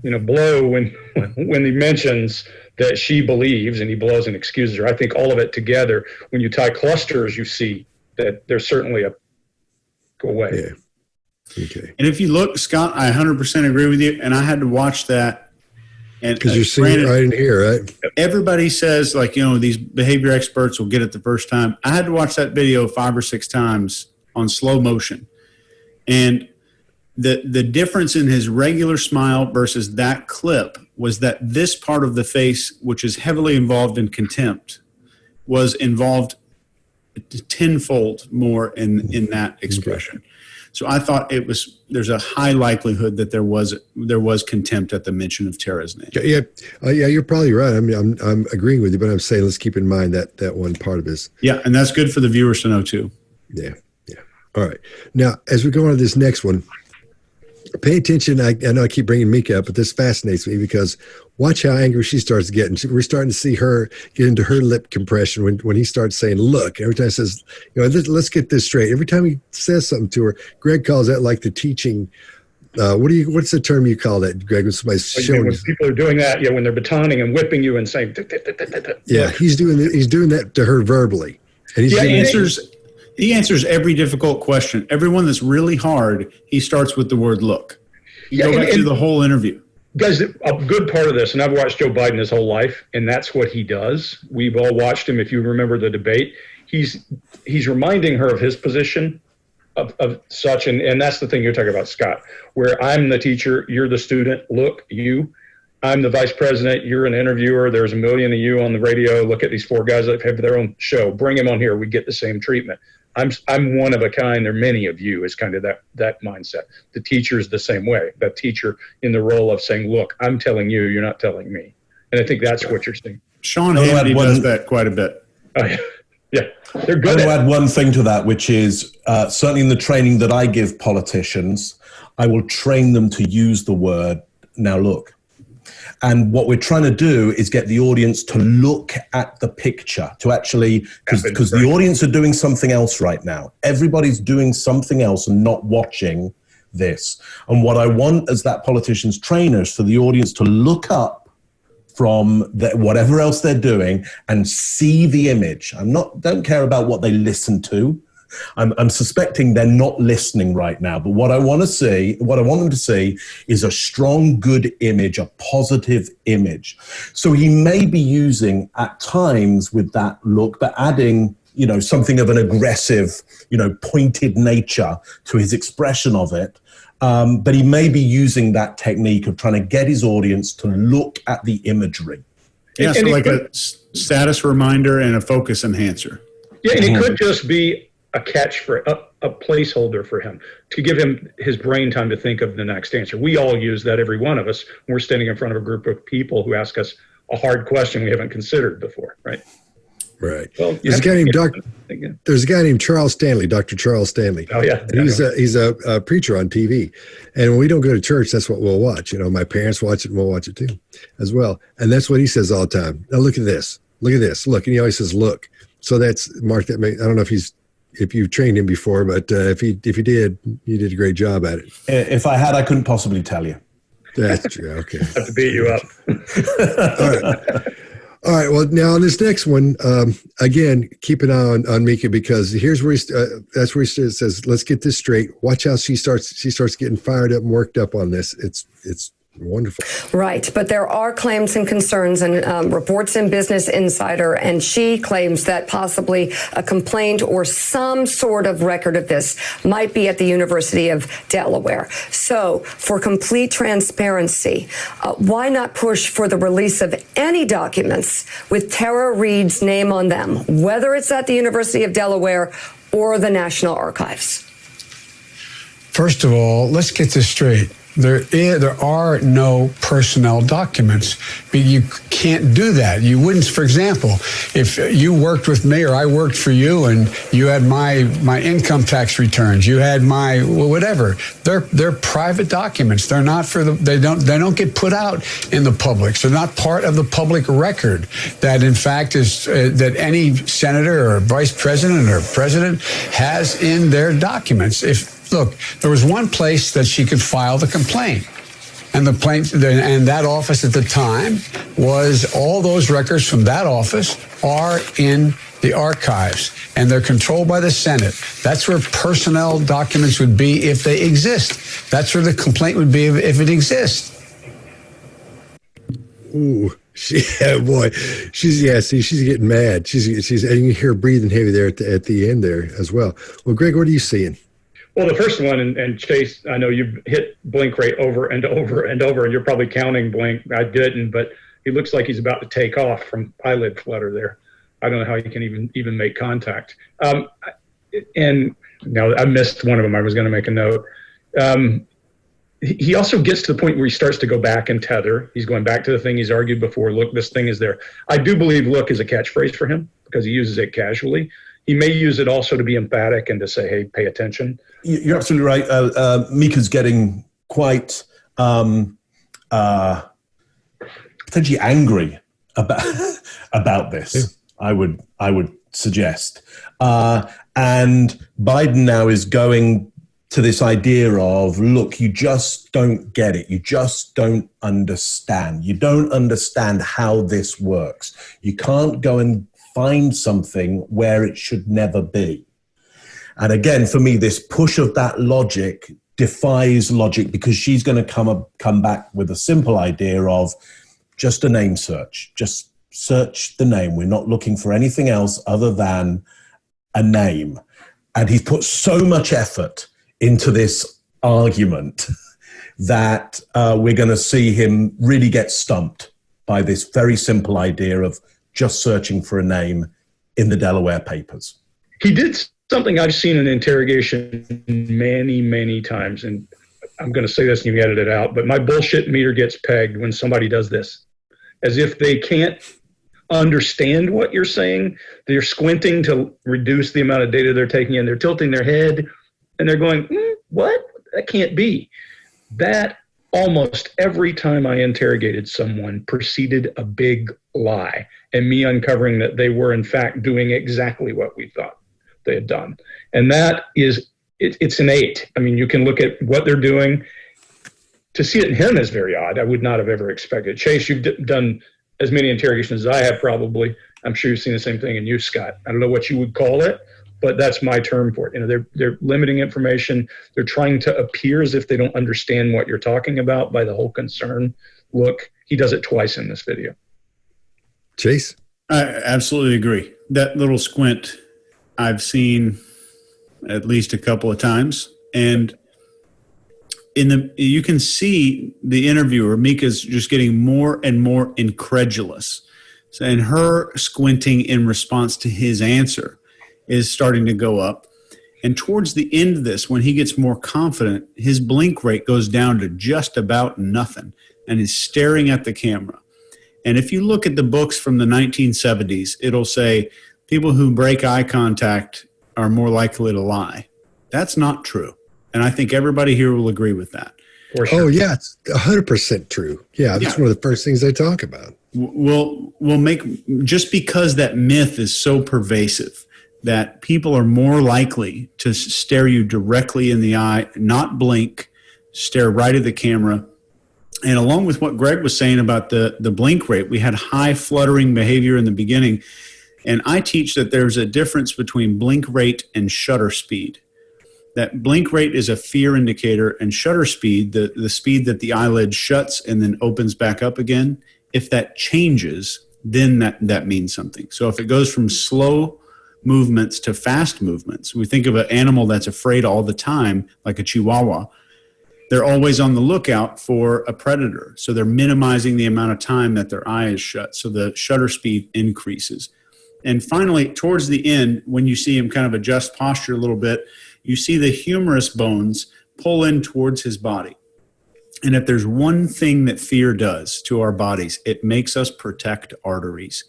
you know blow when when he mentions that she believes and he blows and excuses her. I think all of it together, when you tie clusters, you see that there's certainly a go away. Yeah. Okay. And if you look, Scott, I 100% agree with you. And I had to watch that. And because uh, you're seeing it right in here, right? Everybody says like you know these behavior experts will get it the first time. I had to watch that video five or six times on slow motion, and the the difference in his regular smile versus that clip was that this part of the face, which is heavily involved in contempt, was involved tenfold more in in that expression. Okay. So I thought it was there's a high likelihood that there was there was contempt at the mention of Tara's name. Yeah, uh, yeah, you're probably right. I mean, I'm I'm agreeing with you, but I'm saying let's keep in mind that that one part of this. Yeah, and that's good for the viewers to know too. Yeah, yeah. All right. Now, as we go on to this next one, pay attention. I, I know I keep bringing Mika up, but this fascinates me because watch how angry she starts getting. We're starting to see her get into her lip compression when, when he starts saying, look, every time he says, you know, let's, let's get this straight. Every time he says something to her, Greg calls that like the teaching. Uh, what do you, what's the term you call that, Greg, when somebody's showing when people are doing that, yeah, when they're batoning and whipping you and saying, yeah, he's doing, he's doing that to her verbally. And he answers, he answers every difficult question. Everyone that's really hard, he starts with the word look. You yeah, go back and, through the whole interview guys, a good part of this, and I've watched Joe Biden his whole life, and that's what he does. We've all watched him. If you remember the debate, he's he's reminding her of his position of, of such, and and that's the thing you're talking about, Scott. Where I'm the teacher, you're the student. Look, you. I'm the vice president. You're an interviewer. There's a million of you on the radio. Look at these four guys that have their own show. Bring them on here. We get the same treatment. I'm I'm one of a kind. There are many of you. Is kind of that that mindset. The teacher is the same way. That teacher in the role of saying, "Look, I'm telling you. You're not telling me." And I think that's what you're saying. Sean Hannity does that quite a bit. Oh, yeah. yeah, they're good. I want to add one thing to that, which is uh, certainly in the training that I give politicians, I will train them to use the word "now look." And what we're trying to do is get the audience to look at the picture, to actually, because the audience are doing something else right now. Everybody's doing something else and not watching this. And what I want as that politician's trainers for the audience to look up from the, whatever else they're doing and see the image. I'm not, don't care about what they listen to. I'm, I'm suspecting they're not listening right now. But what I want to see, what I want them to see is a strong, good image, a positive image. So he may be using at times with that look, but adding you know something of an aggressive you know pointed nature to his expression of it um, but he may be using that technique of trying to get his audience to look at the imagery yeah so like a status reminder and a focus enhancer yeah and it could just be a catch for a, a, placeholder for him to give him his brain time to think of the next answer. We all use that, every one of us. When we're standing in front of a group of people who ask us a hard question we haven't considered before, right? Right. Well, there's a guy named Doctor. There's a guy named Charles Stanley, Dr. Charles Stanley. Oh yeah, and he's a he's a, a, preacher on TV, and when we don't go to church, that's what we'll watch. You know, my parents watch it, and we'll watch it too, as well. And that's what he says all the time. Now look at this. Look at this. Look, and he always says, "Look." So that's Mark. That may, I don't know if he's if you've trained him before, but uh, if he if you did, you did a great job at it. If I had, I couldn't possibly tell you. That's true. Okay. have to beat you up. All right. All right. Well, now on this next one, um, again, keep an eye on, on Mika because here's where he, uh, that's where he says, "Let's get this straight." Watch how she starts. She starts getting fired up and worked up on this. It's it's Wonderful. Right. But there are claims and concerns and um, reports in Business Insider, and she claims that possibly a complaint or some sort of record of this might be at the University of Delaware. So, for complete transparency, uh, why not push for the release of any documents with Tara Reade's name on them, whether it's at the University of Delaware or the National Archives? First of all, let's get this straight there is, there are no personnel documents. You can't do that. You wouldn't, for example, if you worked with me or I worked for you and you had my my income tax returns, you had my whatever. They're they're private documents. They're not for the they don't they don't get put out in the public. So they're not part of the public record. That in fact is uh, that any senator or vice president or president has in their documents. If Look, there was one place that she could file the complaint. And the and that office at the time was all those records from that office are in the archives and they're controlled by the Senate. That's where personnel documents would be if they exist. That's where the complaint would be if it exists. Ooh, she, yeah, boy, she's yeah. See, she's getting mad. She's she's and you hear breathing heavy there at the, at the end there as well. Well, Greg, what are you seeing? Well, the first one, and, and, Chase, I know you've hit Blink rate over and over and over, and you're probably counting Blink. I didn't, but he looks like he's about to take off from eyelid flutter there. I don't know how he can even even make contact. Um, and now I missed one of them. I was going to make a note. Um, he he also gets to the point where he starts to go back and tether. He's going back to the thing he's argued before. Look, this thing is there. I do believe look is a catchphrase for him because he uses it casually. He may use it also to be emphatic and to say, hey, pay attention. You- You're absolutely right. Uh, uh, Mika's getting quite um, uh, potentially angry about about this. I would I would suggest, uh, and Biden now is going to this idea of look, you just don't get it. You just don't understand. You don't understand how this works. You can't go and find something where it should never be. And again, for me, this push of that logic defies logic because she's going to come up, come back with a simple idea of just a name search. Just search the name. We're not looking for anything else other than a name. And he's put so much effort into this argument that uh, we're going to see him really get stumped by this very simple idea of just searching for a name in the Delaware papers. He did something I've seen in interrogation many, many times, and I'm going to say this and you edit it out, but my bullshit meter gets pegged when somebody does this, as if they can't understand what you're saying. They're squinting to reduce the amount of data they're taking in. They're tilting their head, and they're going, "Hmm, "What? That can't be." That almost every time I interrogated someone preceded a big lie, and me uncovering that they were in fact doing exactly what we thought they had done. And that is, it, it's innate. I mean, you can look at what they're doing. To see it in him is very odd. I would not have ever expected. Chase, you've d- done as many interrogations as I have probably. I'm sure you've seen the same thing in you, Scott. I don't know what you would call it, but that's my term for it. You know, they're they're limiting information. They're trying to appear as if they don't understand what you're talking about by the whole concern. Look, he does it twice in this video. Chase? I absolutely agree. That little squint I've seen at least a couple of times. And in the you can see the interviewer, Mika's just getting more and more incredulous. So, and her squinting in response to his answer is starting to go up. And towards the end of this, when he gets more confident, his blink rate goes down to just about nothing and is staring at the camera. And if you look at the books from the 1970s, it'll say people who break eye contact are more likely to lie. That's not true. And I think everybody here will agree with that. Oh, sure. Oh, yeah, it's 100% true. Yeah, that's Yeah. one of the first things they talk about. We'll, we'll make just because that myth is so pervasive that people are more likely to stare you directly in the eye, not blink, stare right at the camera. And along with what Greg was saying about the, the blink rate, we had high fluttering behavior in the beginning. And I teach that there's a difference between blink rate and shutter speed. That blink rate is a fear indicator, and shutter speed, the, the speed that the eyelid shuts and then opens back up again, if that changes, then that, that means something. So if it goes from slow movements to fast movements, we think of an animal that's afraid all the time, like a chihuahua they're always on the lookout for a predator. So they're minimizing the amount of time that their eye is shut. So the shutter speed increases. And finally, towards the end, when you see him kind of adjust posture a little bit, you see the humerus bones pull in towards his body. And if there's one thing that fear does to our bodies, it makes us protect arteries.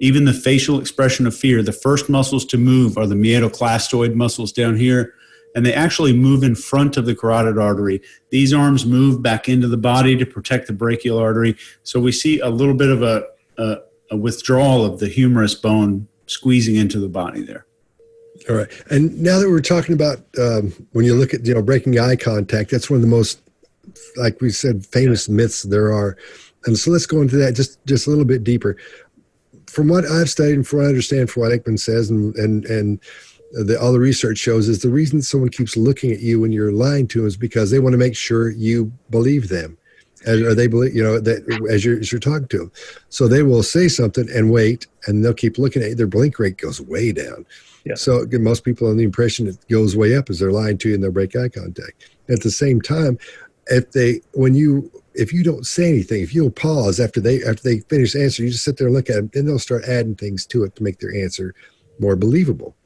Even the facial expression of fear, the first muscles to move are the meatoclastoid muscles down here and they actually move in front of the carotid artery. These arms move back into the body to protect the brachial artery. So we see a little bit of a, a, a withdrawal of the humerus bone squeezing into the body there. All right. And now that we're talking about um, when you look at, you know, breaking eye contact, that's one of the most, like we said, famous myths there are. And so let's go into that just, just a little bit deeper. From what I've studied and from what I understand from what Ekman says and, and, and the, all the research shows is the reason someone keeps looking at you when you're lying to them is because they want to make sure you believe them. And, or they believe, you know, that as you're, as you're talking to them. So they will say something and wait, and they'll keep looking at you. Their blink rate goes way down. Yeah. So most people have the impression it goes way up as they're lying to you and they'll break eye contact. At the same time, if they when you if you don't say anything, if you'll pause after they after they finish the answer, you just sit there and look at them, then they'll start adding things to it to make their answer more believable.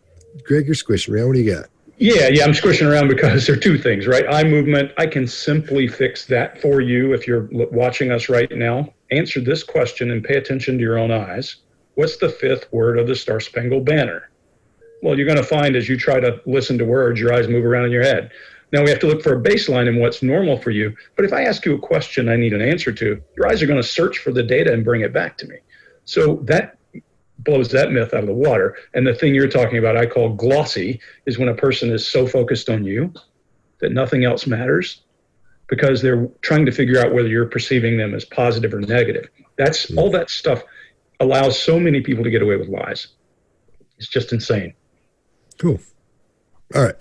Greg, you're squishing around. What do you got? Yeah, yeah, I'm squishing around because there are two things, right? Eye movement, I can simply fix that for you if you're watching us right now. Answer this question and pay attention to your own eyes. What's the fifth word of the Star Spangled Banner? Well, you're going to find as you try to listen to words, your eyes move around in your head. Now we have to look for a baseline in what's normal for you. But if I ask you a question I need an answer to, your eyes are going to search for the data and bring it back to me. So that blows that myth out of the water. And the thing you're talking about, I call glossy, is when a person is so focused on you that nothing else matters because they're trying to figure out whether you're perceiving them as positive or negative. That's hmm. all that stuff allows so many people to get away with lies. It's just insane. Cool. All right.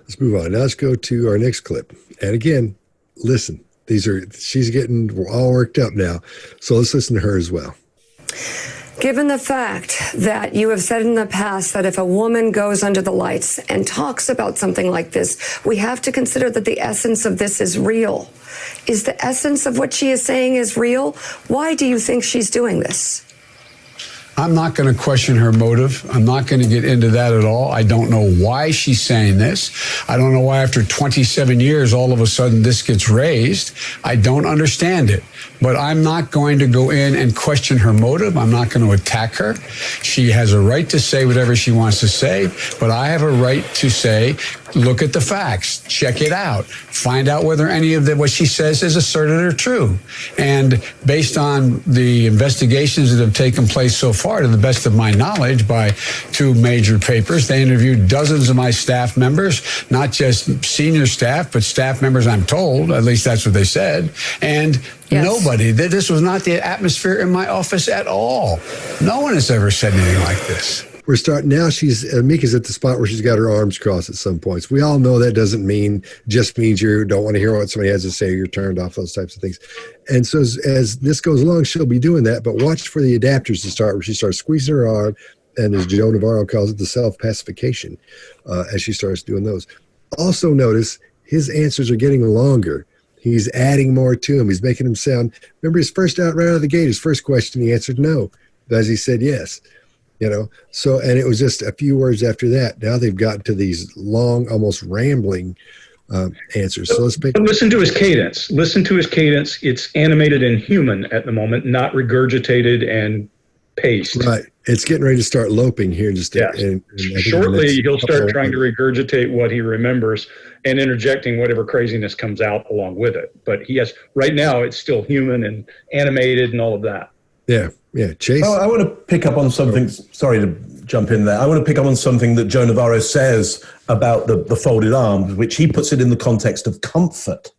Let's move on. Now let's go to our next clip. And again, listen. These are she's getting all worked up now. So let's listen to her as well. Given the fact that you have said in the past that if a woman goes under the lights and talks about something like this, we have to consider that the essence of this is real. Is the essence of what she is saying is real? Why do you think she's doing this? I'm not going to question her motive. I'm not going to get into that at all. I don't know why she's saying this. I don't know why after 27 years, all of a sudden this gets raised. I don't understand it. But I'm not going to go in and question her motive. I'm not going to attack her. She has a right to say whatever she wants to say, but I have a right to say, look at the facts, check it out, find out whether any of the, what she says is asserted or true. And based on the investigations that have taken place so far, to the best of my knowledge, by two major papers, they interviewed dozens of my staff members, not just senior staff, but staff members, I'm told, at least that's what they said. And Yes. Nobody. This was not the atmosphere in my office at all. No one has ever said anything like this. We're starting now. She's uh, Mika's at the spot where she's got her arms crossed at some points. We all know that doesn't mean just means you don't want to hear what somebody has to say. You're turned off those types of things. And so as, as this goes along, she'll be doing that. But watch for the adapters to start where she starts squeezing her arm, and as Joe Navarro calls it, the self pacification uh, as she starts doing those. Also notice his answers are getting longer He's adding more to him. He's making him sound. Remember his first out right out of the gate, his first question, he answered no, as he said yes. You know, so and it was just a few words after that. Now they've gotten to these long, almost rambling um, answers. So let's pick. Listen to his cadence. Listen to his cadence. It's animated and human at the moment, not regurgitated and paced. Right. It's getting ready to start loping here. Just yes. Shortly, he'll start trying to regurgitate what he remembers and interjecting whatever craziness comes out along with it. But he has right now. It's still human and animated and all of that. Yeah. Yeah. Chase. Oh, I want to pick up on something. Sorry to jump in there. I want to pick up on something that Joe Navarro says about the, the folded arms, which he puts it in the context of comfort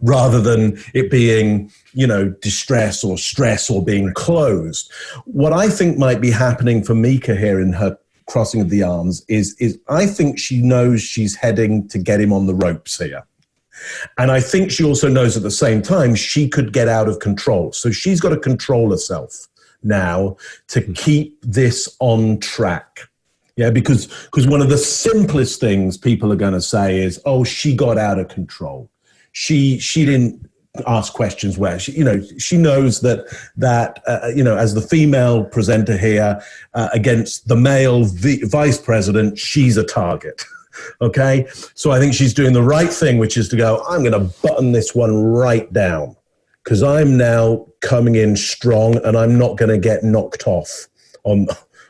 rather than it being, you know, distress or stress or being closed. What I think might be happening for Mika here in her crossing of the arms is is I think she knows she's heading to get him on the ropes here. And I think she also knows at the same time she could get out of control. So she's got to control herself now to hmm. keep this on track. Yeah, because because one of the simplest things people are going to say is, "Oh, she got out of control." she she didn't ask questions where she you know she knows that that uh, you know as the female presenter here uh, against the male v- vice president she's a target okay so i think she's doing the right thing which is to go i'm going to button this one right down because i'm now coming in strong and i'm not going to get knocked off on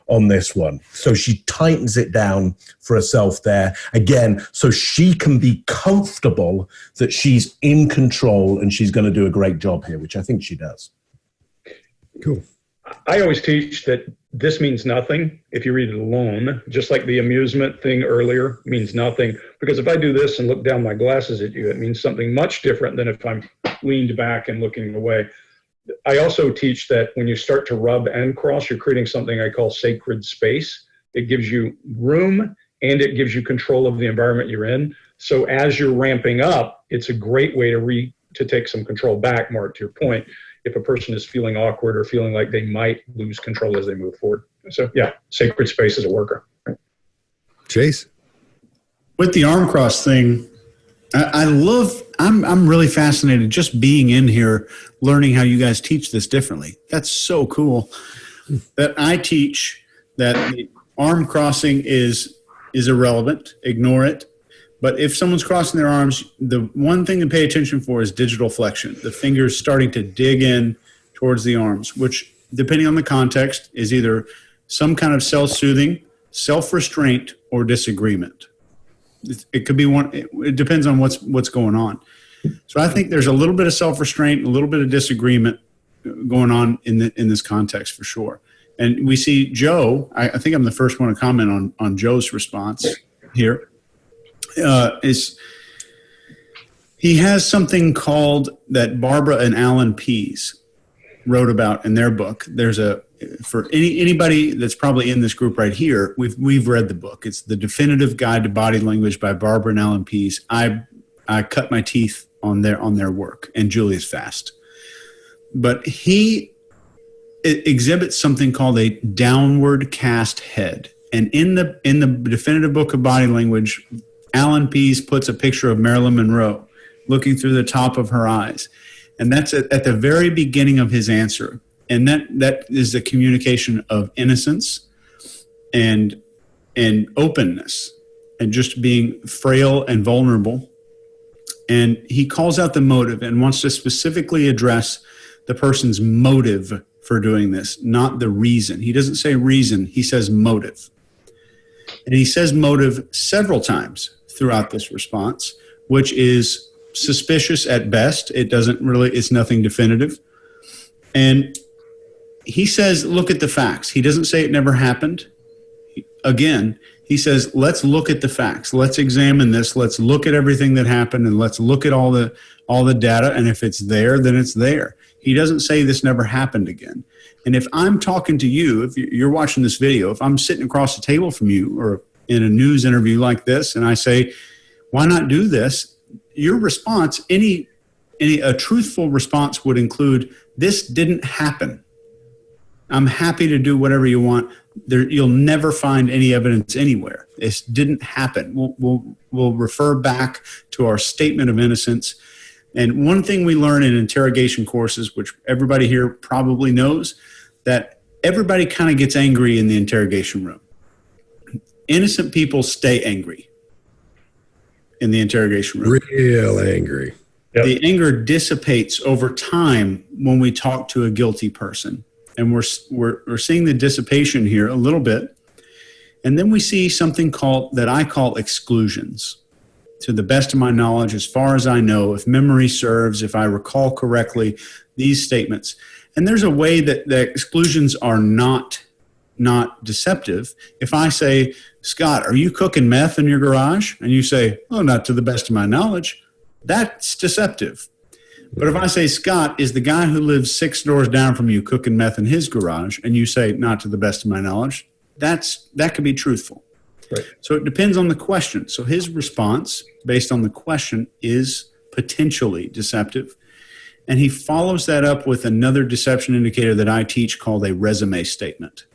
on this one. So she tightens it down for herself there again, so she can be comfortable that she's in control and she's going to do a great job here, which I think she does. Cool. I always teach that this means nothing if you read it alone, just like the amusement thing earlier means nothing. Because if I do this and look down my glasses at you, it means something much different than if I'm leaned back and looking away. I also teach that when you start to rub and cross, you're creating something I call sacred space. It gives you room and it gives you control of the environment you're in. So as you're ramping up, it's a great way to re to take some control back, Mark, to your point, if a person is feeling awkward or feeling like they might lose control as they move forward. So yeah, sacred space is a worker. Chase? With the arm cross thing, I, love. I'm I'm really fascinated just being in here, learning how you guys teach this differently. That's so cool. That I teach that the arm crossing is is irrelevant. Ignore it. But if someone's crossing their arms, the one thing to pay attention for is digital flexion. The fingers starting to dig in towards the arms, which, depending on the context, is either some kind of self soothing, self restraint, or disagreement. It, could be one, it, it depends on what's, what's going on. So I think there's a little bit of self restraint, a little bit of disagreement uh, going on in, the, in this context for sure. And we see Joe, I, I think I'm the first one to comment on, on Joe's response here uh, is he has something called that Barbara and Allan Pease wrote about in their book. There's a for any anybody that's probably in this group right here. We've we've read the book. It's the definitive guide to body language by Barbara and Allan Pease. I I cut my teeth on their on their work and Julius Fast, but he exhibits something called a downward cast head. And in the in the definitive book of body language, Allan Pease puts a picture of Marilyn Monroe looking through the top of her eyes. And that's at, at the very beginning of his answer. And that, that is the communication of innocence and, and openness and just being frail and vulnerable. And he calls out the motive and wants to specifically address the person's motive for doing this, not the reason. He doesn't say reason, he says motive. And he says motive several times throughout this response, which is suspicious at best. It doesn't really, it's nothing definitive. And he says, look at the facts. He doesn't say it never happened. Again, he says, let's look at the facts. Let's examine this. Let's look at everything that happened and let's look at all the all the data. And if it's there, then it's there. He doesn't say this never happened again. And if I'm talking to you, if you're watching this video, if I'm sitting across the table from you or in a news interview like this and I say, why not do this? Your response, any, any a truthful response would include, this didn't happen. I'm happy to do whatever you want. There, you'll never find any evidence anywhere. This didn't happen. We'll, we'll, we'll refer back to our statement of innocence. And one thing we learn in interrogation courses, which everybody here probably knows, that everybody kind of gets angry in the interrogation room innocent people stay angry in the interrogation room. Real angry. Yep. The anger dissipates over time when we talk to a guilty person. And we're, we're, we're seeing the dissipation here a little bit. And then we see something called that I call exclusions. To the best of my knowledge, as far as I know, if memory serves, if I recall correctly, these statements. And there's a way that the exclusions are not not deceptive. If I say, Scott, are you cooking meth in your garage? And you say, oh, not to the best of my knowledge, that's deceptive. But if I say, Scott is the guy who lives six doors down from you cooking meth in his garage, and you say, not to the best of my knowledge, that's, that could be truthful. Right. So it depends on the question. So his response, based on the question, is potentially deceptive. And he follows that up with another deception indicator that I teach called a resume statement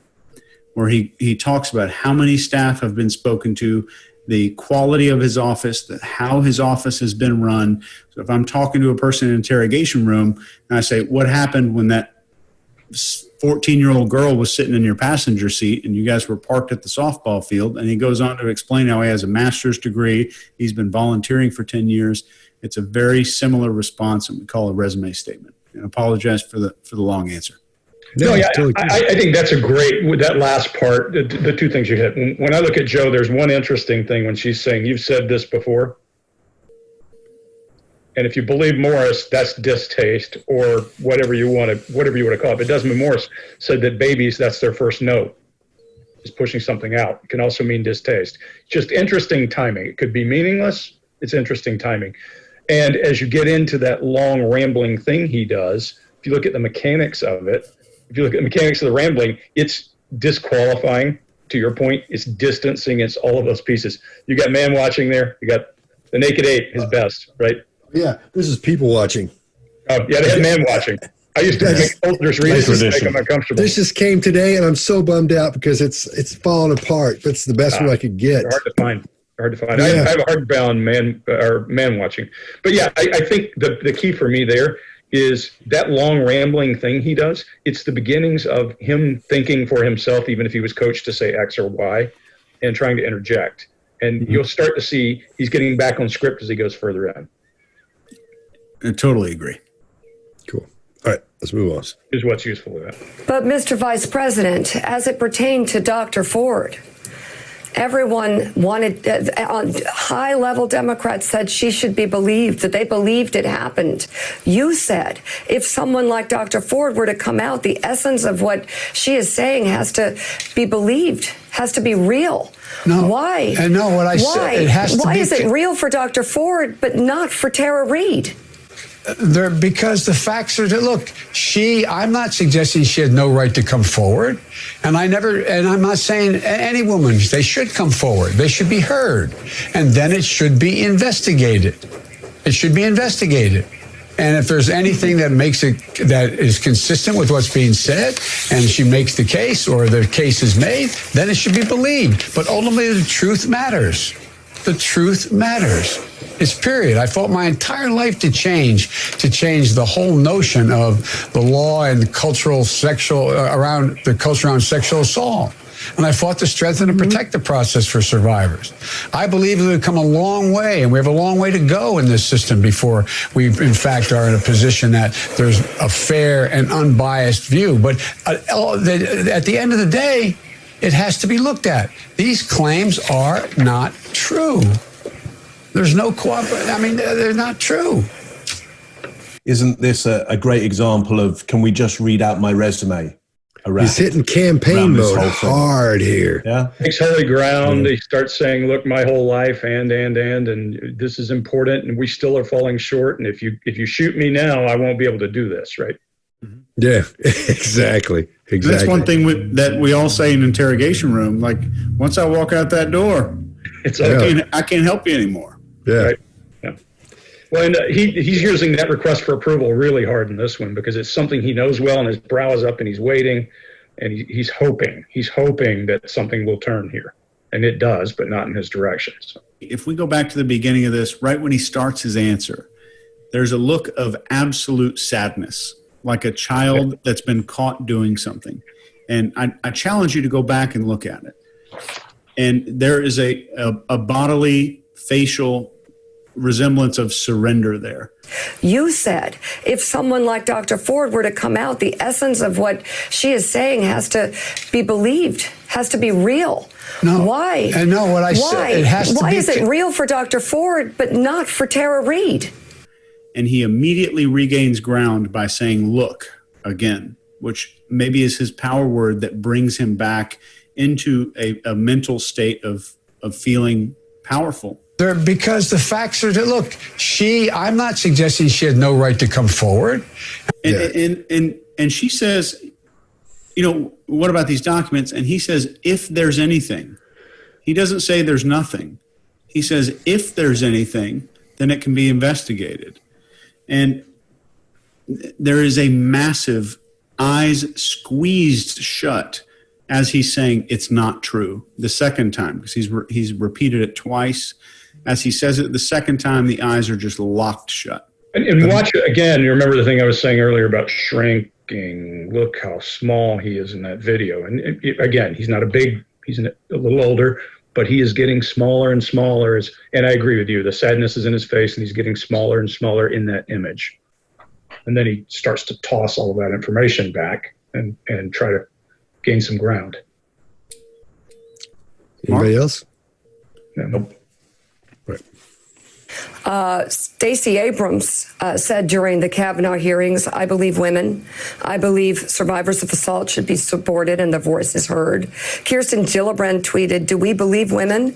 where he, he talks about how many staff have been spoken to, the quality of his office, the, how his office has been run. So if I'm talking to a person in an interrogation room and I say, what happened when that 14 year old girl was sitting in your passenger seat and you guys were parked at the softball field? And he goes on to explain how he has a master's degree he's been volunteering for 10 years. It's a very similar response and we call a resume statement. And apologize for the for the long answer no, yeah, totally I, I, think that's a great that last part. The, the two things you hit. When, when I look at Joe, there's one interesting thing when she's saying, "You've said this before," and if you believe Morris, that's distaste or whatever you want to whatever you want to call it. But Desmond Morris said that babies, that's their first note, is pushing something out. It can also mean distaste. Just interesting timing. It could be meaningless. It's interesting timing. And as you get into that long rambling thing he does, if you look at the mechanics of it, if you look at the mechanics of the rambling, it's disqualifying. To your point, it's distancing. It's all of those pieces. You got man watching there. You got the naked ape, his best, right? Yeah, this is people watching. Oh, yeah, they had man watching. I used to make soldiers read this to make them uncomfortable. This just came today, and I'm so bummed out because it's it's falling apart. That's the best one I could get. Hard to find. Hard to find. Yeah. I, I, have a hardbound man or man watching, but yeah, I, I think the the key for me there is that long rambling thing he does. It's the beginnings of him thinking for himself, even if he was coached to say X or Y. and trying to interject. And mm-hmm. you'll start to see he's getting back on script as he goes further in. I totally agree. Cool. All right, let's move on. Is what's useful with that. But, Mr. Vice President, as it pertained to Dr. Ford, everyone wanted, uh, on high level Democrats said she should be believed, that they believed it happened. You said if someone like Dr. Ford were to come out, the essence of what she is saying has to be believed, has to be real. No. Why? And no, what I Why? said, it has to Why be. is it real for Dr. Ford, but not for Tara Reade? Because the facts are that look she i'm not suggesting she had no right to come forward. And i never and i'm not saying any woman they should come forward. They should be heard. And then it should be investigated. It should be investigated. And if there's anything that makes it that is consistent with what's being said and she makes the case or the case is made then it should be believed. But ultimately the truth matters the truth matters. It's period. I fought my entire life to change, to change the whole notion of the law and cultural sexual uh, around the culture around sexual assault. And I fought to strengthen and protect the process for survivors. I believe we've come a long way, and we have a long way to go in this system before we, in fact, are in a position that there's a fair and unbiased view. But uh, at the end of the day, it has to be looked at. These claims are not true. There's no cooperation. I mean, they're not true. Isn't this a, a, great example of can we just read out my resume? Around, He's hitting campaign mode hard here. Yeah. Takes holy ground. Mm-hmm. He starts saying, look, my whole life and, and, and, and this is important and we still are falling short. And if you, if you shoot me now, I won't be able to do this. Right. Yeah, exactly. Exactly. That's one thing we, that we all say in interrogation room. Like, once I walk out that door, it's I, can't, I can't help you anymore. Yeah. Right? Yeah. Well, and uh, he he's using that request for approval really hard in this one because it's something he knows well, and his brow is up, and he's waiting, and he, he's hoping he's hoping that something will turn here, and it does, but not in his direction. So. If we go back to the beginning of this, right when he starts his answer, there's a look of absolute sadness like a child that's been caught doing something. And I, I, challenge you to go back and look at it. And there is a, a, a bodily, facial resemblance of surrender there. You said if someone like Dr. Ford were to come out, the essence of what she is saying has to be believed, has to be real. No. Why? And no, what I Why? said, it has to Why be. Why is it real for Dr. Ford, but not for Tara Reade? And he immediately regains ground by saying, Look again, which maybe is his power word that brings him back into a, a mental state of, of feeling powerful. There, because the facts are that look, she, I'm not suggesting she had no right to come forward. And, yeah. and, and, and she says, you know, what about these documents? And he says, if there's anything, he doesn't say there's nothing. He says, if there's anything, then it can be investigated. And there is a massive eyes squeezed shut as he's saying it's not true the second time because he's re- he's repeated it twice. As he says it the second time the eyes are just locked shut. And, and watch it again. You remember the thing i was saying earlier about shrinking? Look how small he is in that video. And it, it, again he's not a big he's a little older but he is getting smaller and smaller. As, and I agree with you. The sadness is in his face, and he's getting smaller and smaller in that image. And then he starts to toss all of that information back and, and try to gain some ground. Anybody else? No, nope. Uh, Stacey Abrams uh, said during the Kavanaugh hearings, I believe women. I believe survivors of assault should be supported and their voices heard. Kirsten Gillibrand tweeted, Do we believe women?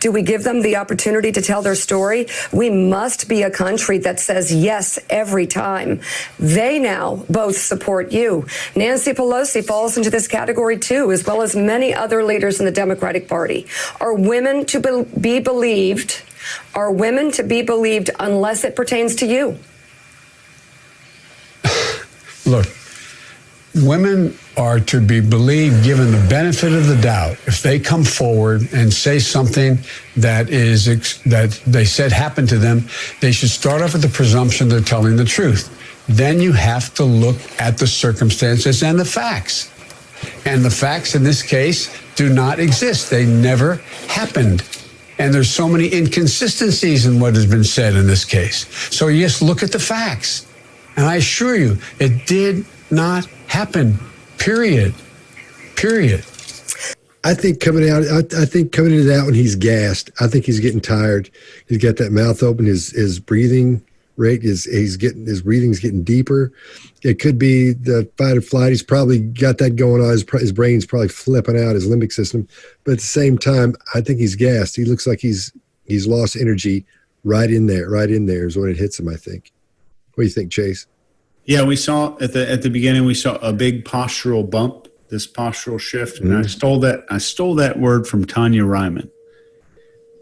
Do we give them the opportunity to tell their story? We must be a country that says yes every time. They now both support you. Nancy Pelosi falls into this category too, as well as many other leaders in the Democratic Party. Are women to be believed? Are women to be believed unless it pertains to you? Look, women are to be believed given the benefit of the doubt if they come forward and say something that is that they said happened to them they should start off with the presumption they're telling the truth then you have to look at the circumstances and the facts And the facts in this case do not exist. They never happened. And there's so many inconsistencies in what has been said in this case. So, yes, look at the facts. And I assure you, it did not happen. Period. Period. I think coming out, I, I, think coming into that one, he's gassed. I think he's getting tired. He's got that mouth open. His his breathing rate is he's getting his breathing's getting deeper. It could be the fight or flight. He's probably got that going on. His, his brain's probably flipping out his limbic system. But at the same time, I think he's gassed. He looks like he's he's lost energy right in there. Right in there is when it hits him. I think. What do you think, Chase? Yeah, we saw at the at the beginning we saw a big postural bump, this postural shift, and mm-hmm. I stole that I stole that word from Tonya Reiman.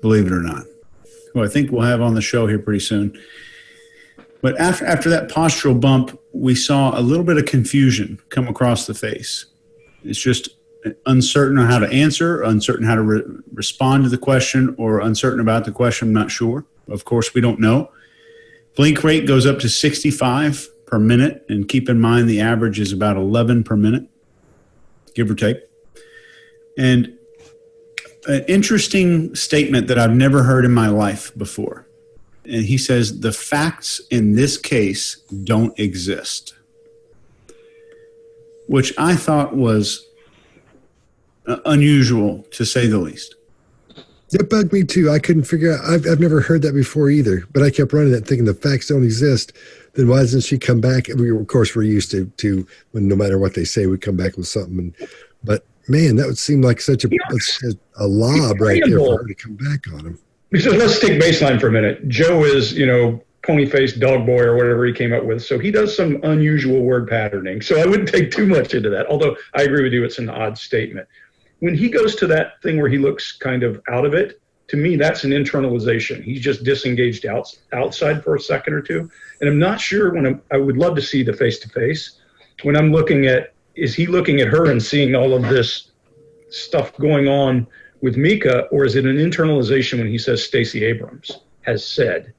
Believe it or not, who I think we'll have on the show here pretty soon. But after after that postural bump, we saw a little bit of confusion come across the face. It's just uncertain on how to answer, uncertain how to re- respond to the question, or uncertain about the question. I'm not sure. Of course, we don't know. Blink rate goes up to 65 per minute. And keep in mind the average is about 11 per minute, give or take. And an interesting statement that I've never heard in my life before. And he says, the facts in this case don't exist, which I thought was uh, unusual to say the least. That bugged me too. I couldn't figure out. I've, I've never heard that before either. But I kept running that, thinking the facts don't exist then why doesn't she come back? We, of course, we're used to to when no matter what they say, we come back with something. And, but man, that would seem like such a a, a lob right there for her to come back on him. So let's take baseline for a minute. Joe is, you know, pony faced dog boy or whatever he came up with. So he does some unusual word patterning. So I wouldn't take too much into that. Although I agree with you, it's an odd statement. When he goes to that thing where he looks kind of out of it, to me, that's an internalization. He's just disengaged out, outside for a second or two. And I'm not sure when I'm, I would love to see the face to face. When I'm looking at, is he looking at her and seeing all of this stuff going on with Mika, or is it an internalization when he says Stacey Abrams has said?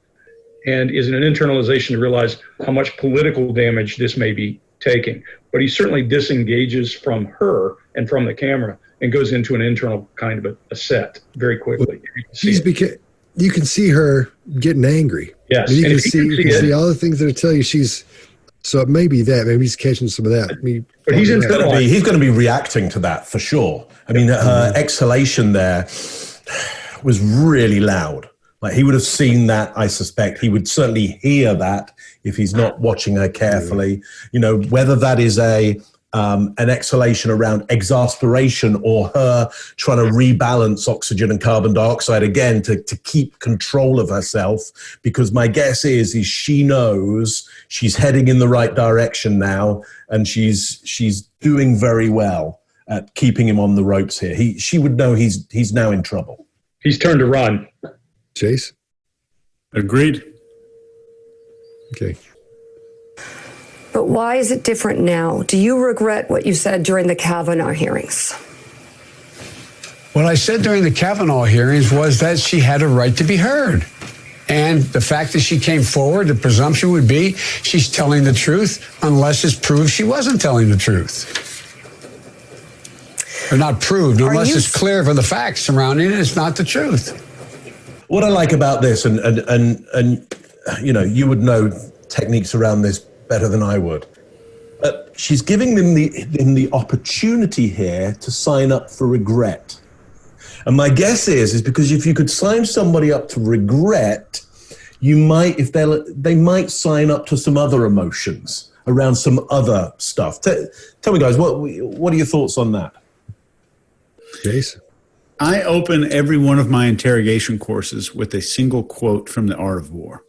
And is it an internalization to realize how much political damage this may be taking? But he certainly disengages from her and from the camera and goes into an internal kind of a, a set very quickly. He's beca- you can see her getting angry. Yes, and you, and can, see, you can see all the things that tell you she's. So maybe that maybe he's catching some of that. Maybe, but he's going to be he's going to be reacting to that for sure. I mean, her exhalation there was really loud. Like he would have seen that. I suspect he would certainly hear that if he's not watching her carefully. You know, whether that is a um, an exhalation around exasperation or her trying to rebalance oxygen and carbon dioxide again to, to keep control of herself because my guess is is she knows she's heading in the right direction now and she's she's doing very well at keeping him on the ropes here he she would know he's he's now in trouble he's turned to run chase agreed okay but why is it different now? Do you regret what you said during the Kavanaugh hearings? What I said during the Kavanaugh hearings was that she had a right to be heard. And the fact that she came forward, the presumption would be she's telling the truth unless it's proved she wasn't telling the truth. Or not proved, unless you... it's clear from the facts surrounding it, it's not the truth. What I like about this, and, and, and, and you know, you would know techniques around this better than I would. Uh, she's giving them the, them the opportunity here to sign up for regret. And my guess is, is because if you could sign somebody up to regret, you might, if they they might sign up to some other emotions around some other stuff. T- tell me, guys, what what are your thoughts on that? Jason, I open every one of my interrogation courses with a single quote from The Art of War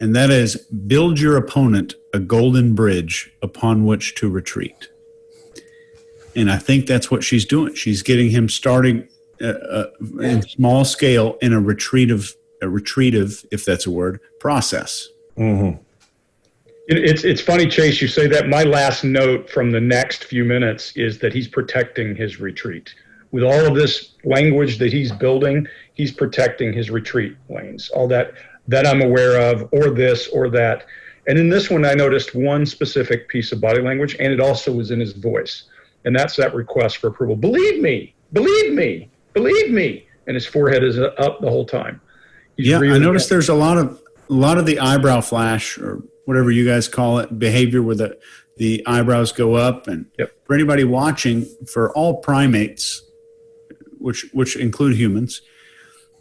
and that is build your opponent a golden bridge upon which to retreat. And I think that's what she's doing. She's getting him starting uh, uh, in small scale in a retreative, a retreative, if that's a word, process. Mm-hmm. It's it's funny, Chase. You say that. My last note from the next few minutes is that he's protecting his retreat. With all of this language that he's building, he's protecting his retreat lanes. All that that I'm aware of, or this or that. And in this one, I noticed one specific piece of body language, and it also was in his voice. And that's that request for approval. Believe me, believe me, believe me. And his forehead is up the whole time. He's yeah, I noticed there's a lot of a lot of the eyebrow flash or whatever you guys call it behavior where the the eyebrows go up. And Yep. for anybody watching for all primates which which include humans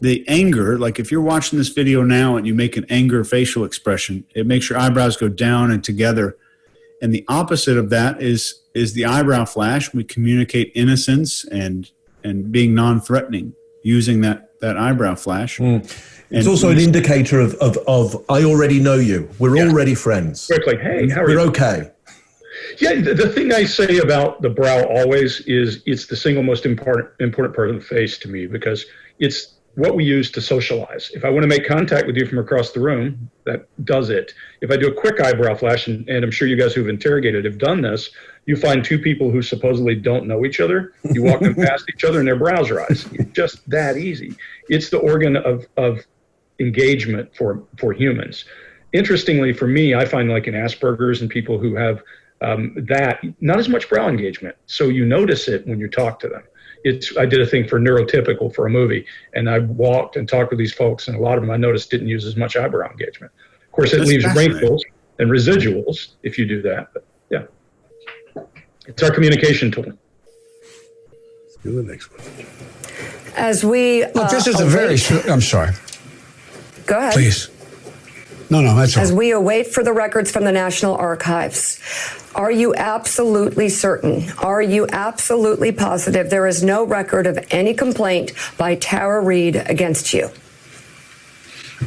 the anger like if you're watching this video now and you make an anger facial expression it makes your eyebrows go down and together. And the opposite of that is is the eyebrow flash. We communicate innocence and and being non-threatening using that that eyebrow flash hmm. It's also an indicator of, of, of I already know you. We're Yeah. already friends. quickly, hey, how are We're you? okay. Yeah, the, the thing I say about the brow always is it's the single most important important part of the face to me because it's what we use to socialize. If I want to make contact with you from across the room, that does it. If I do a quick eyebrow flash, and, and I'm sure you guys who've interrogated have done this, you find two people who supposedly don't know each other. You walk them past each other and their brows rise. It's just that easy. It's the organ of, of engagement for, for humans. Interestingly, for me, I find like in Asperger's and people who have um, that, not as much brow engagement. So you notice it when you talk to them. It's, I did a thing for neurotypical for a movie, and I walked and talked with these folks, and a lot of them I noticed didn't use as much eyebrow engagement. Of course, it That's leaves fascinating. wrinkles and residuals if you do that. But yeah, it's our communication tool. Let's do the next one. As we Look, this uh, is a very. await- I'm sorry. Go ahead. Please. No, no, that's all. As we await for the records from the National Archives, are you absolutely certain? Are you absolutely positive there is no record of any complaint by Tara Reade against you?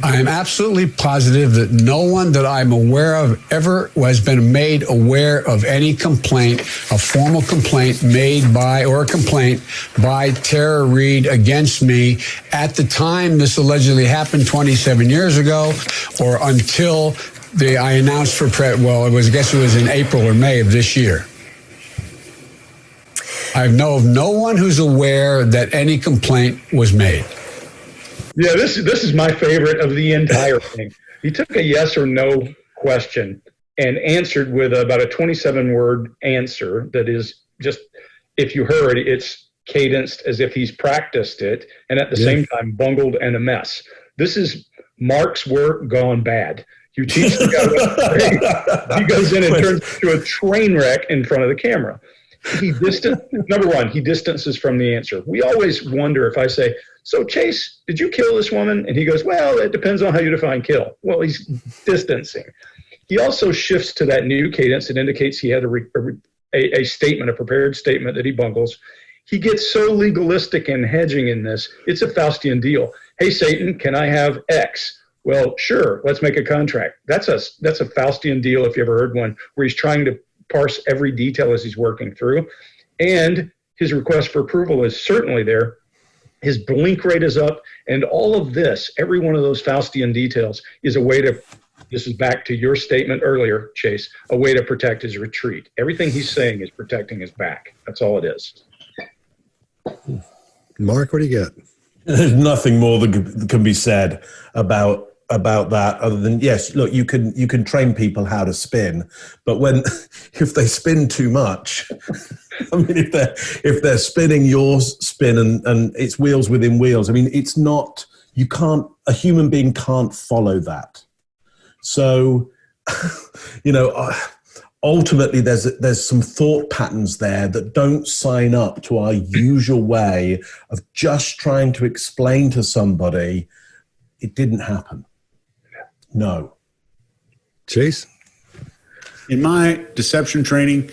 I am absolutely positive that no one that I'm aware of ever has been made aware of any complaint, a formal complaint made by or a complaint by Tara Reade against me at the time this allegedly happened 27 years ago or until the, I announced for pre- well, it was I guess it was in April or May of this year. I know of no one who's aware that any complaint was made. Yeah, this this is my favorite of the entire thing. He took a yes or no question and answered with about a 27 word answer that is just if you heard it's cadenced as if he's practiced it and at the Yeah. same time bungled and a mess. This is Mark's work gone bad. You teach the guy what to say. He goes in and turns to a train wreck in front of the camera. He distant number one, he distances from the answer. We always wonder if I say, So Chase, did you kill this woman? And he goes, Well, it depends on how you define kill. Well, he's distancing. He also shifts to that new cadence that indicates he had a, a, a statement, a prepared statement that he bungles. He gets so legalistic and hedging in this. It's a Faustian deal. Hey, Satan, can I have X? Well, sure. Let's make a contract. That's a that's a Faustian deal if you ever heard one, where he's trying to parse every detail as he's working through, and his request for approval is certainly there. His blink rate is up, and all of this, every one of those Faustian details, is a way to. This is back to your statement earlier, Chase. A way to protect his retreat. Everything he's saying is protecting his back. That's all it is. Mark, what do you got? There's nothing more that can- can be said about about that other than yes look you can you can train people how to spin but when if they spin too much i mean if they're if they're spinning your spin and and it's wheels within wheels i mean it's not you can't a human being can't follow that. So you know ultimately there's there's some thought patterns there that don't sign up to our usual way of just trying to explain to somebody it didn't happen no Chase? In my deception training,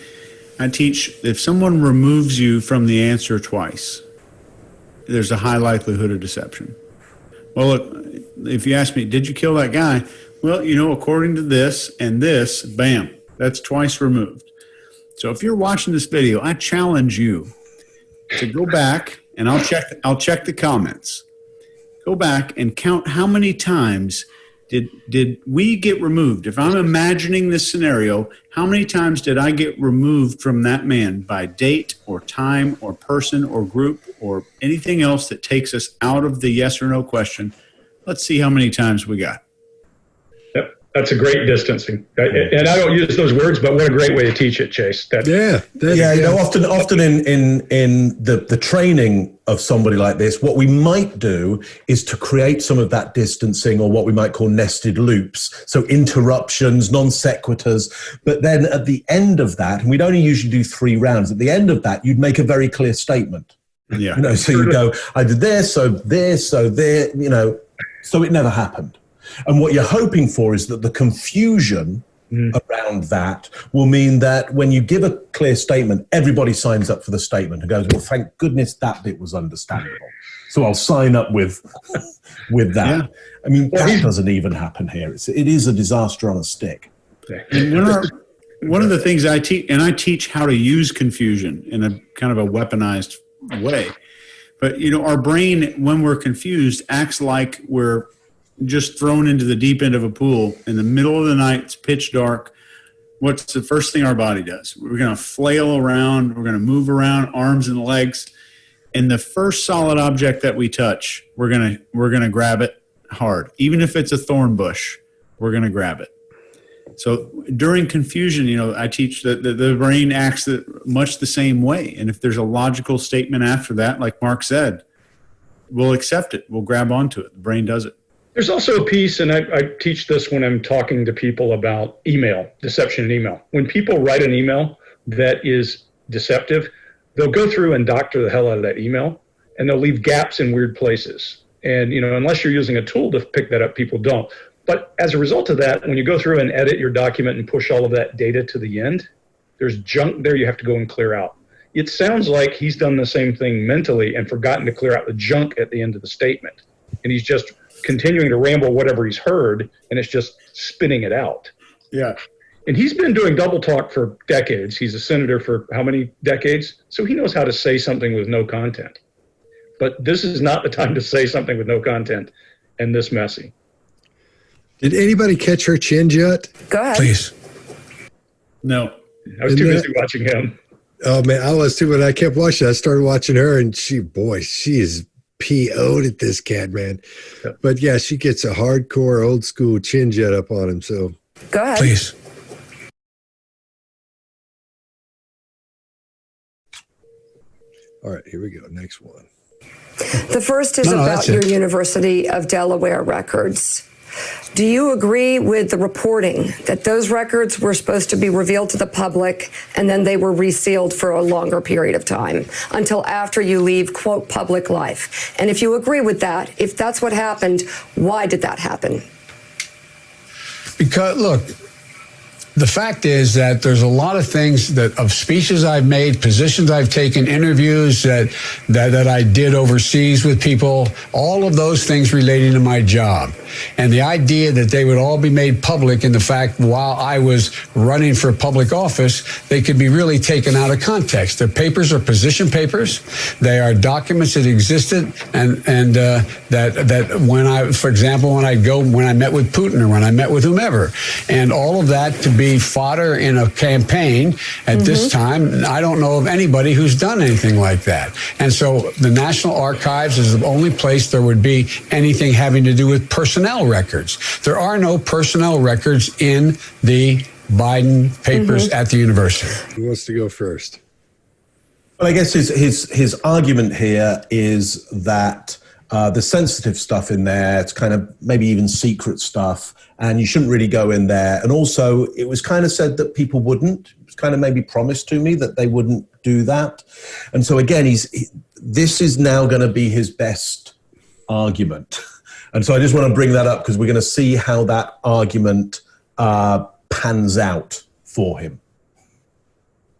I teach if someone removes you from the answer twice, there's a high likelihood of deception. Well, look, if you ask me, did you kill that guy? Well, you know, according to this and this, bam, that's twice removed. So if you're watching this video, I challenge you to go back and I'll check I'll check the comments. Go back and count how many times did did we get removed? If I'm imagining this scenario, how many times did I get removed from that man by date or time or person or group or anything else that takes us out of the yes or no question? Let's see how many times we got. Yep. That's a great distancing, and I don't use those words, but what a great way to teach it, Chase. That, yeah, that, yeah. You know, often, often in in in the the training of somebody like this, what we might do is to create some of that distancing, or what we might call nested loops. So interruptions, non sequiturs. But then at the end of that, and we'd only usually do three rounds. At the end of that, you'd make a very clear statement. Yeah. You know, so you go, I did this, so this, so there. You know, so it never happened. And what you're hoping for is that the confusion mm. around that will mean that when you give a clear statement, everybody signs up for the statement and goes, "Well, thank goodness that bit was understandable." So I'll sign up with with that. Yeah. I mean, that doesn't even happen here. It's, it is a disaster on a stick. Of, one of the things I teach, and I teach how to use confusion in a kind of a weaponized way. But you know, our brain, when we're confused, acts like we're just thrown into the deep end of a pool in the middle of the night. It's pitch dark. What's the first thing our body does? We're going to flail around. We're going to move around, arms and legs. And the first solid object that we touch, we're going to we're going to grab it hard. Even if it's a thorn bush, we're going to grab it. So during confusion, you know, I teach that the, the brain acts much the same way. And if there's a logical statement after that, like Mark said, we'll accept it. We'll grab onto it. The brain does it. There's also a piece, and I, I, teach this when I'm talking to people about email, deception in email. When people write an email that is deceptive, they'll go through and doctor the hell out of that email and they'll leave gaps in weird places. And, you know, unless you're using a tool to pick that up, people don't. But as a result of that, when you go through and edit your document and push all of that data to the end, there's junk there you have to go and clear out. It sounds like he's done the same thing mentally and forgotten to clear out the junk at the end of the statement. And he's just continuing to ramble whatever he's heard and it's just spinning it out. Yeah. And he's been doing double talk for decades. He's a senator for how many decades? So he knows how to say something with no content. But this is not the time to say something with no content and this messy. Did anybody catch her chin yet? Go ahead. Please. No. I was too busy watching him. Oh man, I was too, but I kept watching. I started watching her, and she, boy, she is PO'd at this cat, man. But yeah, she gets a hardcore old school chin jet up on him. So go ahead. Please. All right, here we go. Next one. The first is no, about your University of Delaware records. Do you agree with the reporting that those records were supposed to be revealed to the public and then they were resealed for a longer period of time until after you leave, quote, public life? And if you agree with that, if that's what happened, why did that happen? Because, look, the fact is that there's a lot of things that of speeches I've made, positions I've taken, interviews that, that that I did overseas with people, all of those things relating to my job. And the idea that they would all be made public in the fact while I was running for public office, they could be really taken out of context. Their papers are position papers. They are documents that existed and and uh, that that when I, for example, when I go when I met with Putin or when I met with whomever, and all of that to be fodder in a campaign at mm-hmm. this time. I don't know of anybody who's done anything like that. And so the National Archives is the only place there would be anything having to do with personnel records. There are no personnel records in the Biden papers mm-hmm. at the university. Who wants to go first? Well, I guess his his his argument here is that uh, the sensitive stuff in there, it's kind of maybe even secret stuff, and you shouldn't really go in there. And also, it was kind of said that people wouldn't. It was kind of maybe promised to me that they wouldn't do that. And so again, he's he, this is now going to be his best argument. And so I just want to bring that up because we're going to see how that argument uh, pans out for him.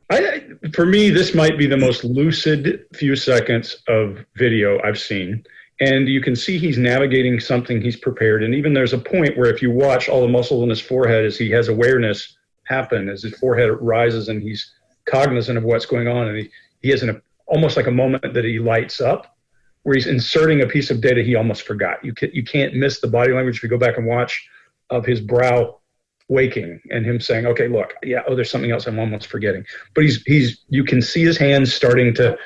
I, for me, this might be the most lucid few seconds of video I've seen and you can see he's navigating something he's prepared. And even there's a point where if you watch all the muscles in his forehead as he has awareness happen as his forehead rises and he's cognizant of what's going on. And he, he has an almost like a moment that he lights up where he's inserting a piece of data he almost forgot. You, can, you can't miss the body language if you go back and watch of his brow waking and him saying okay look yeah oh there's something else i'm almost forgetting. But he's he's you can see his hands starting to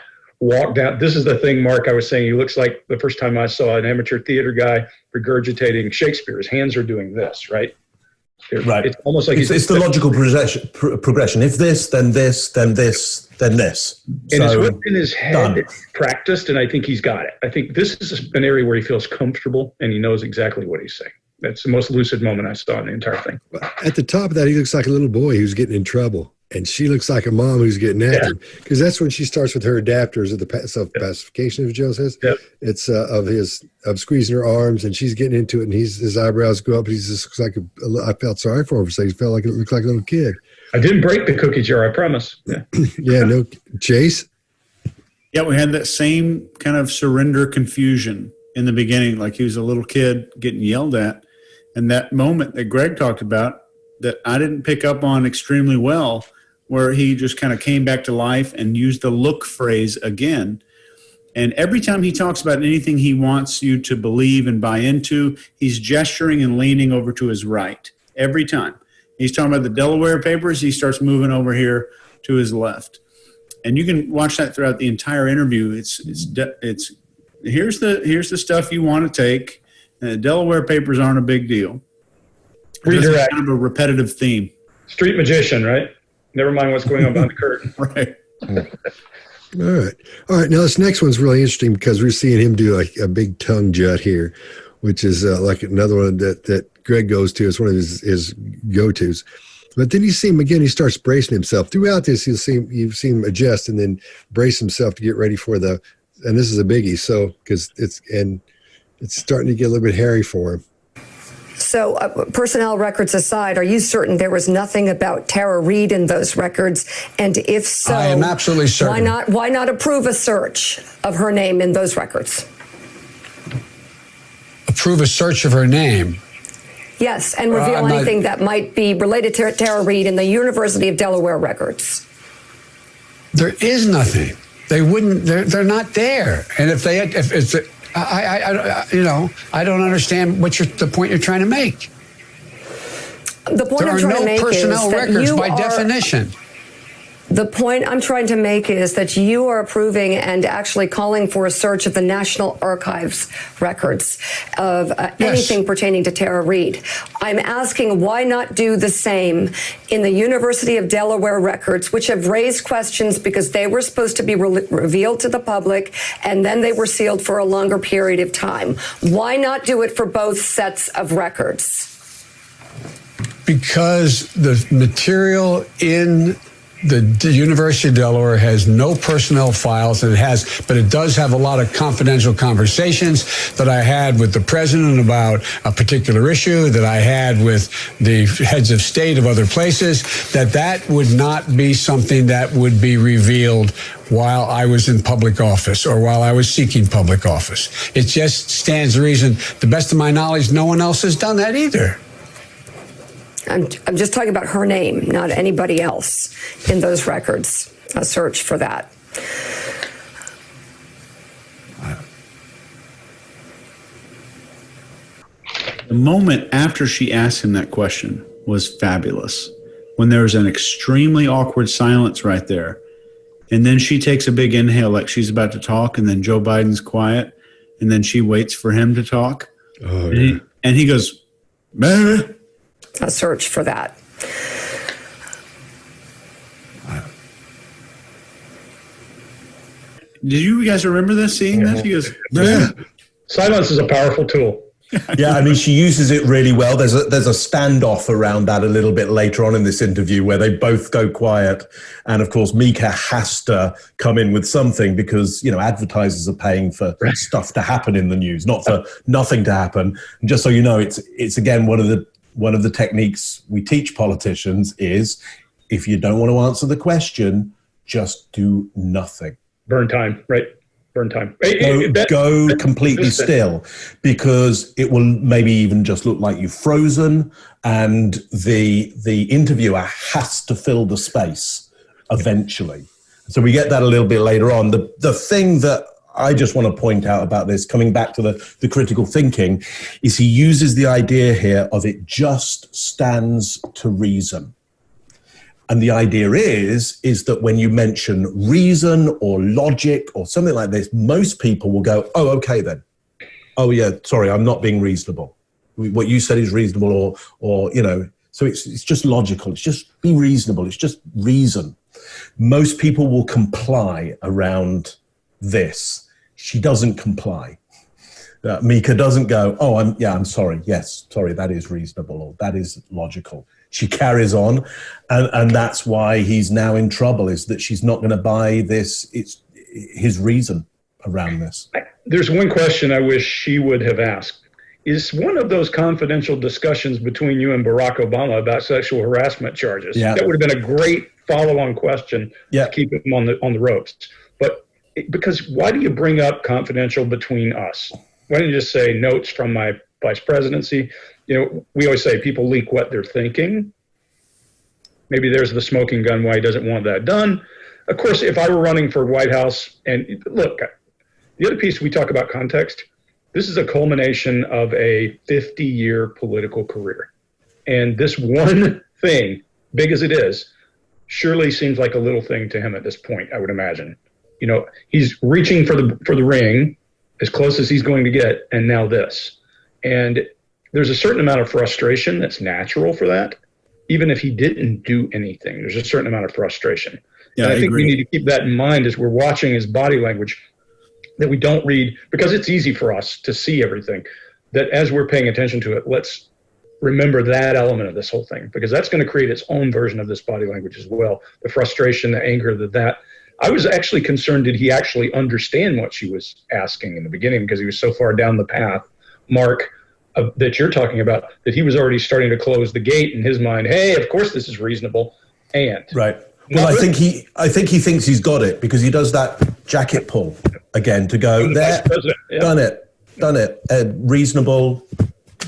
walk down. This is the thing, Mark, I was saying. He looks like the first time I saw an amateur theater guy regurgitating Shakespeare. His hands are doing this, right? It- Right. It's almost like It's, he's- it's the logical progression, pr- progression. If this, then this, then this, then this. and it's So, what's in his head done. practiced, and I think he's got it. I think this is an area where he feels comfortable and he knows exactly what he's saying. That's the most lucid moment I saw in the entire thing. At the top of that, he looks like a little boy who's getting in trouble, and she looks like a mom who's getting after because that's when she starts with her adapters of the self pacification, as Joe says. Yep. It's uh, of his of squeezing her arms, and she's getting into it, and he's his eyebrows go up. He's just looks like a, a I felt sorry for him. So he felt like it looked like a little kid. I didn't break the cookie jar, I promise. Yeah. Yeah, no Chase. Yeah, we had that same kind of surrender confusion in the beginning, like he was a little kid getting yelled at. And that moment that Greg talked about that I didn't pick up on extremely well, where he just kind of came back to life and used the look phrase again. And every time he talks about anything he wants you to believe and buy into, he's gesturing and leaning over to his right. Every time. He's talking about the Delaware papers, he starts moving over here to his left and you can watch that throughout the entire interview. It's it's it's here's the here's the stuff you want to take. The Delaware papers aren't a big deal. Redirect. kind of a repetitive theme, Street magician, right? Never mind what's going on behind the curtain. right? All right. All right. Now, this next one's really interesting because we're seeing him do a, a big tongue jut here, which is uh, like another one that, that Greg goes to. It's one of his, his go tos. But then you see him again, he starts bracing himself. Throughout this, you'll see you've seen him adjust and then brace himself to get ready for the, and this is a biggie. So, because it's, and it's starting to get a little bit hairy for him. So, uh, personnel records aside, are you certain there was nothing about Tara Reade in those records? And if so, I am absolutely certain. Why not? Why not approve a search of her name in those records? Approve a search of her name. Yes, and reveal I'm not- anything that might be related to Tara Reade in the University of Delaware records. There is nothing. They wouldn't. They're they're not there. And if they had, if it's, I, I, I, you know, I don't understand what you're the point you're trying to make. The point There I'm are trying to no make personnel is that records you by are, definition. The point I'm trying to make is that you are approving and actually calling for a search of the National Archives records of uh, Yes. anything pertaining to Tara Reade. I'm asking why not do the same in the University of Delaware records, which have raised questions because they were supposed to be re- revealed to the public and then they were sealed for a longer period of time. Why not do it for both sets of records? because the material in the University of Delaware has no personnel files, and it has, but it does have a lot of confidential conversations that I had with the president about a particular issue that I had with the heads of state of other places. That that would not be something that would be revealed while I was in public office or while I was seeking public office. It just stands to reason. The best of my knowledge, no one else has done that either. I'm, I'm just talking about her name, not anybody else in those records. A search for that. The moment after she asked him that question was fabulous. When there was an extremely awkward silence right there. And then she takes a big inhale like she's about to talk, and then Joe Biden's quiet, and then she waits for him to talk. Oh, And he, and he goes, "Meh." A search for that. Did you guys remember this, seeing this? He goes, "Meh." Silence is a powerful tool. yeah, I mean, she uses it really well. There's a there's a standoff around that a little bit later on in this interview where they both go quiet, and of course Mika has to come in with something because you know advertisers are paying for stuff to happen in the news, not for nothing to happen. And just so you know, it's it's again one of the one of the techniques we teach politicians is if you don't want to answer the question, just do nothing Burn time, right? Burn time. Go, hey, that- go completely listen. still because it will maybe even just look like you've frozen and the the interviewer has to fill the space eventually so we get that a little bit later on the the thing that I just want to point out about this, coming back to the, the critical thinking, is he uses the idea here of it just stands to reason. And the idea is, is that when you mention reason or logic or something like this, most people will go, oh, okay then. Oh yeah, sorry, I'm not being reasonable. What you said is reasonable or, or, you know, So it's, it's just logical. It's just be reasonable. It's just reason. Most people will comply around this. She doesn't comply. Uh, Mika doesn't go, oh, I'm, yeah, I'm sorry. Yes, sorry, that is reasonable or that is logical. She carries on. And, and that's why he's now in trouble is that she's not going to buy this. It's his reason around this. There's one question I wish she would have asked. Is one of those confidential discussions between you and Barack Obama about sexual harassment charges? Yeah. That would have been a great follow-on question Yeah. to keep him on the on the ropes. Because why do you bring up confidential between us? Why don't you just say notes from my vice presidency? You know, we always say people leak what they're thinking. Maybe there's the smoking gun why he doesn't want that done. Of course, if I were running for White House, and look, the other piece we talk about context, this is a culmination of a 50 year political career. And this one thing, big as it is, surely seems like a little thing to him at this point, I would imagine. You know, he's reaching for the for the ring as close as he's going to get, and now this. And there's a certain amount of frustration that's natural for that. Even if he didn't do anything, there's a certain amount of frustration. Yeah, and I, I think agree. we need to keep that in mind as we're watching his body language that we don't read because it's easy for us to see everything. That as we're paying attention to it, let's remember that element of this whole thing because that's going to create its own version of this body language as well. The frustration, the anger, the that. I was actually concerned did he actually understand what she was asking in the beginning because he was so far down the path, Mark, uh, that you're talking about, that he was already starting to close the gate in his mind. Hey, of course this is reasonable. And Right. Well, I think he, I think he thinks he's got it because he does that jacket pull again to go there. yeah. Done it, done it. Uh, reasonable.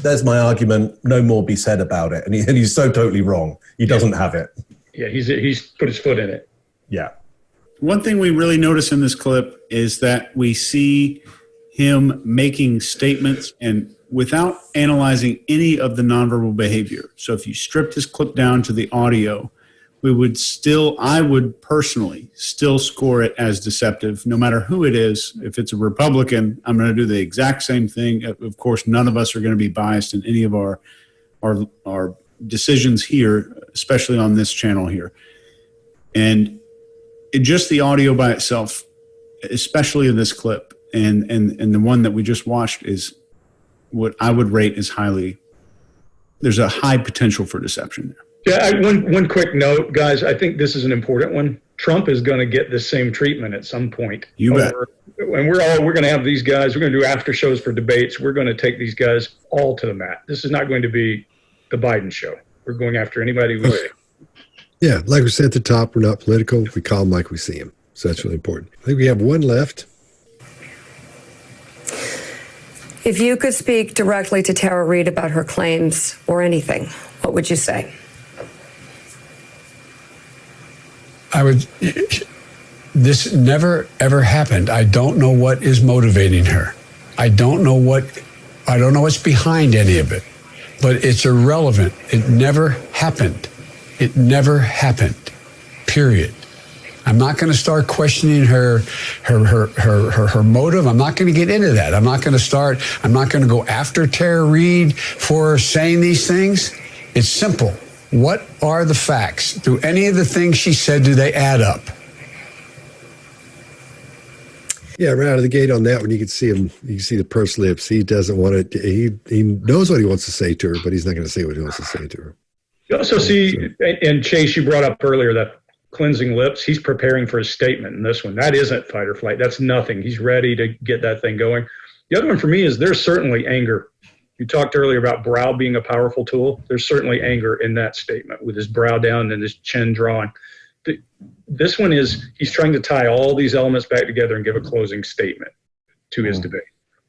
There's my argument. No more be said about it. And, he, and he's so totally wrong. He doesn't have it. yeah, he's he's put his foot in it. Yeah. One thing we really notice in this clip is that we see him making statements and without analyzing any of the nonverbal behavior. So if you stripped this clip down to the audio, we would still, I would personally still score it as deceptive, no matter who it is. If it's a Republican, I'm going to do the exact same thing. Of course, none of us are going to be biased in any of our our our decisions here, especially on this channel here. And it, just the audio by itself, especially in this clip and and and the one that we just watched is what I would rate as highly. There's a high potential for deception there. Yeah, I, one one quick note, guys. I think this is an important one. Trump is going to get the same treatment at some point. You bet. Over- And we're all we're going to have these guys. We're going to do after shows for debates. We're going to take these guys all to the mat. This is not going to be the Biden show. We're going after anybody see. Yeah, like we said at the top, we're not political. We call them like we see them. So that's really important. I think we have one left. If you could speak directly to Tara Reade about her claims or anything, what would you say? I would. This never ever happened. I don't know what is motivating her. I don't know what. I don't know what's behind any of it. But it's irrelevant. It never happened. It never happened. Period. I'm not going to start questioning her, her, her, her, her, her motive. I'm not going to get into that. I'm not going to start. I'm not going to go after Tara Reade for saying these things. It's simple. What are the facts? Do any of the things she said do they add up? Yeah, right out of the gate on that one, you can see him. You can see the pursed lips. He doesn't want it. He he knows what he wants to say to her, but he's not going to say what he wants to say to her. You also see, and- Chase, you brought up earlier that cleansing lips. He's preparing for his statement in this one. That isn't fight or flight. That's nothing. He's ready to get that thing going. The other one for me is there's certainly anger. You talked earlier about brow being a powerful tool. There's certainly anger in that statement with his brow down and his chin drawing. This one is he's trying to tie all these elements back together and give a closing statement to his hmm. debate.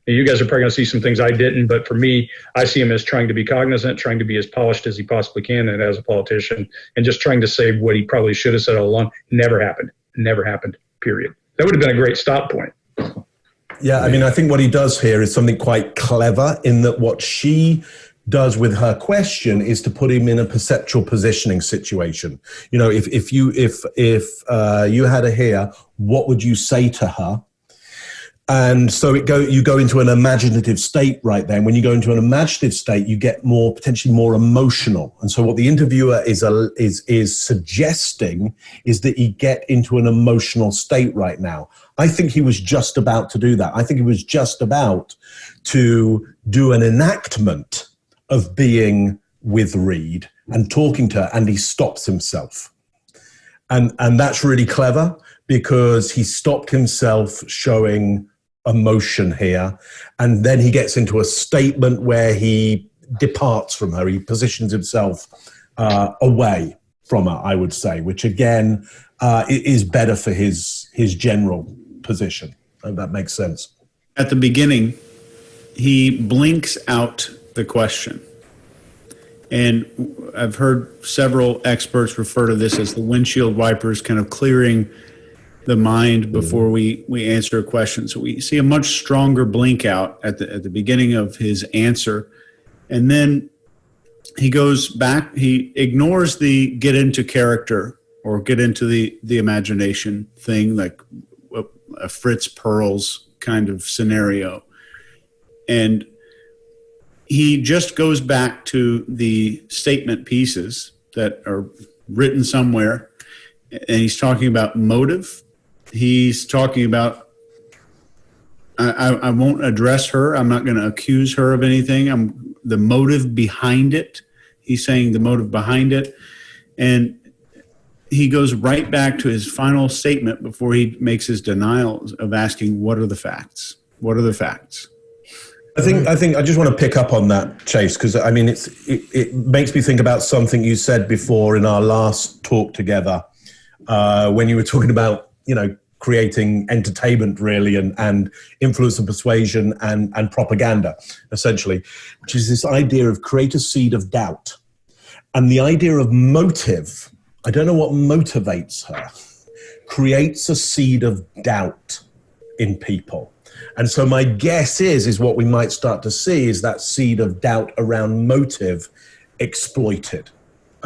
You guys are probably going to see some things I didn't, but for me, I see him as trying to be cognizant, trying to be as polished as he possibly can, and as a politician, and just trying to say what he probably should have said all along. Never happened. Never happened. Period. That would have been a great stop point. Yeah, I mean, I think what he does here is something quite clever in that what she does with her question is to put him in a perceptual positioning situation. You know, if, if you if if uh, you had her here, what would you say to her? And so it go you go into an imaginative state right then. When you go into an imaginative state you get more potentially more emotional. And so what the interviewer is a, is is suggesting is that he get into an emotional state right now. I think he was just about to do that. I think he was just about to do an enactment of being with Reade and talking to her and he stops himself. And and that's really clever because he stopped himself showing emotion here. And then he gets into a statement where he departs from her. He positions himself uh, away from her, I would say, which again uh, is better for his his general position. That makes sense. At the beginning, he blinks out the question. And I've heard several experts refer to this as the windshield wipers kind of clearing the mind before we we answer a question. So we see a much stronger blink out at the at the beginning of his answer, and then he goes back. He ignores the get into character or get into the the imagination thing, like a, a Fritz Perls kind of scenario, and he just goes back to the statement pieces that are written somewhere and he's talking about motive he's talking about I, I won't address her. I'm not going to accuse her of anything. I'm the motive behind it. He's saying the motive behind it. And he goes right back to his final statement before he makes his denial of asking, What are the facts? What are the facts? I think I think I just want to pick up on that, Chase, because I mean it's it, it, makes me think about something you said before in our last talk together, uh, when you were talking about you know creating entertainment really and, and influence and persuasion and, and propaganda essentially which is this idea of create a seed of doubt. And the idea of motive i don't know what motivates her creates a seed of doubt in people. And so my guess is is what we might start to see is that seed of doubt around motive exploited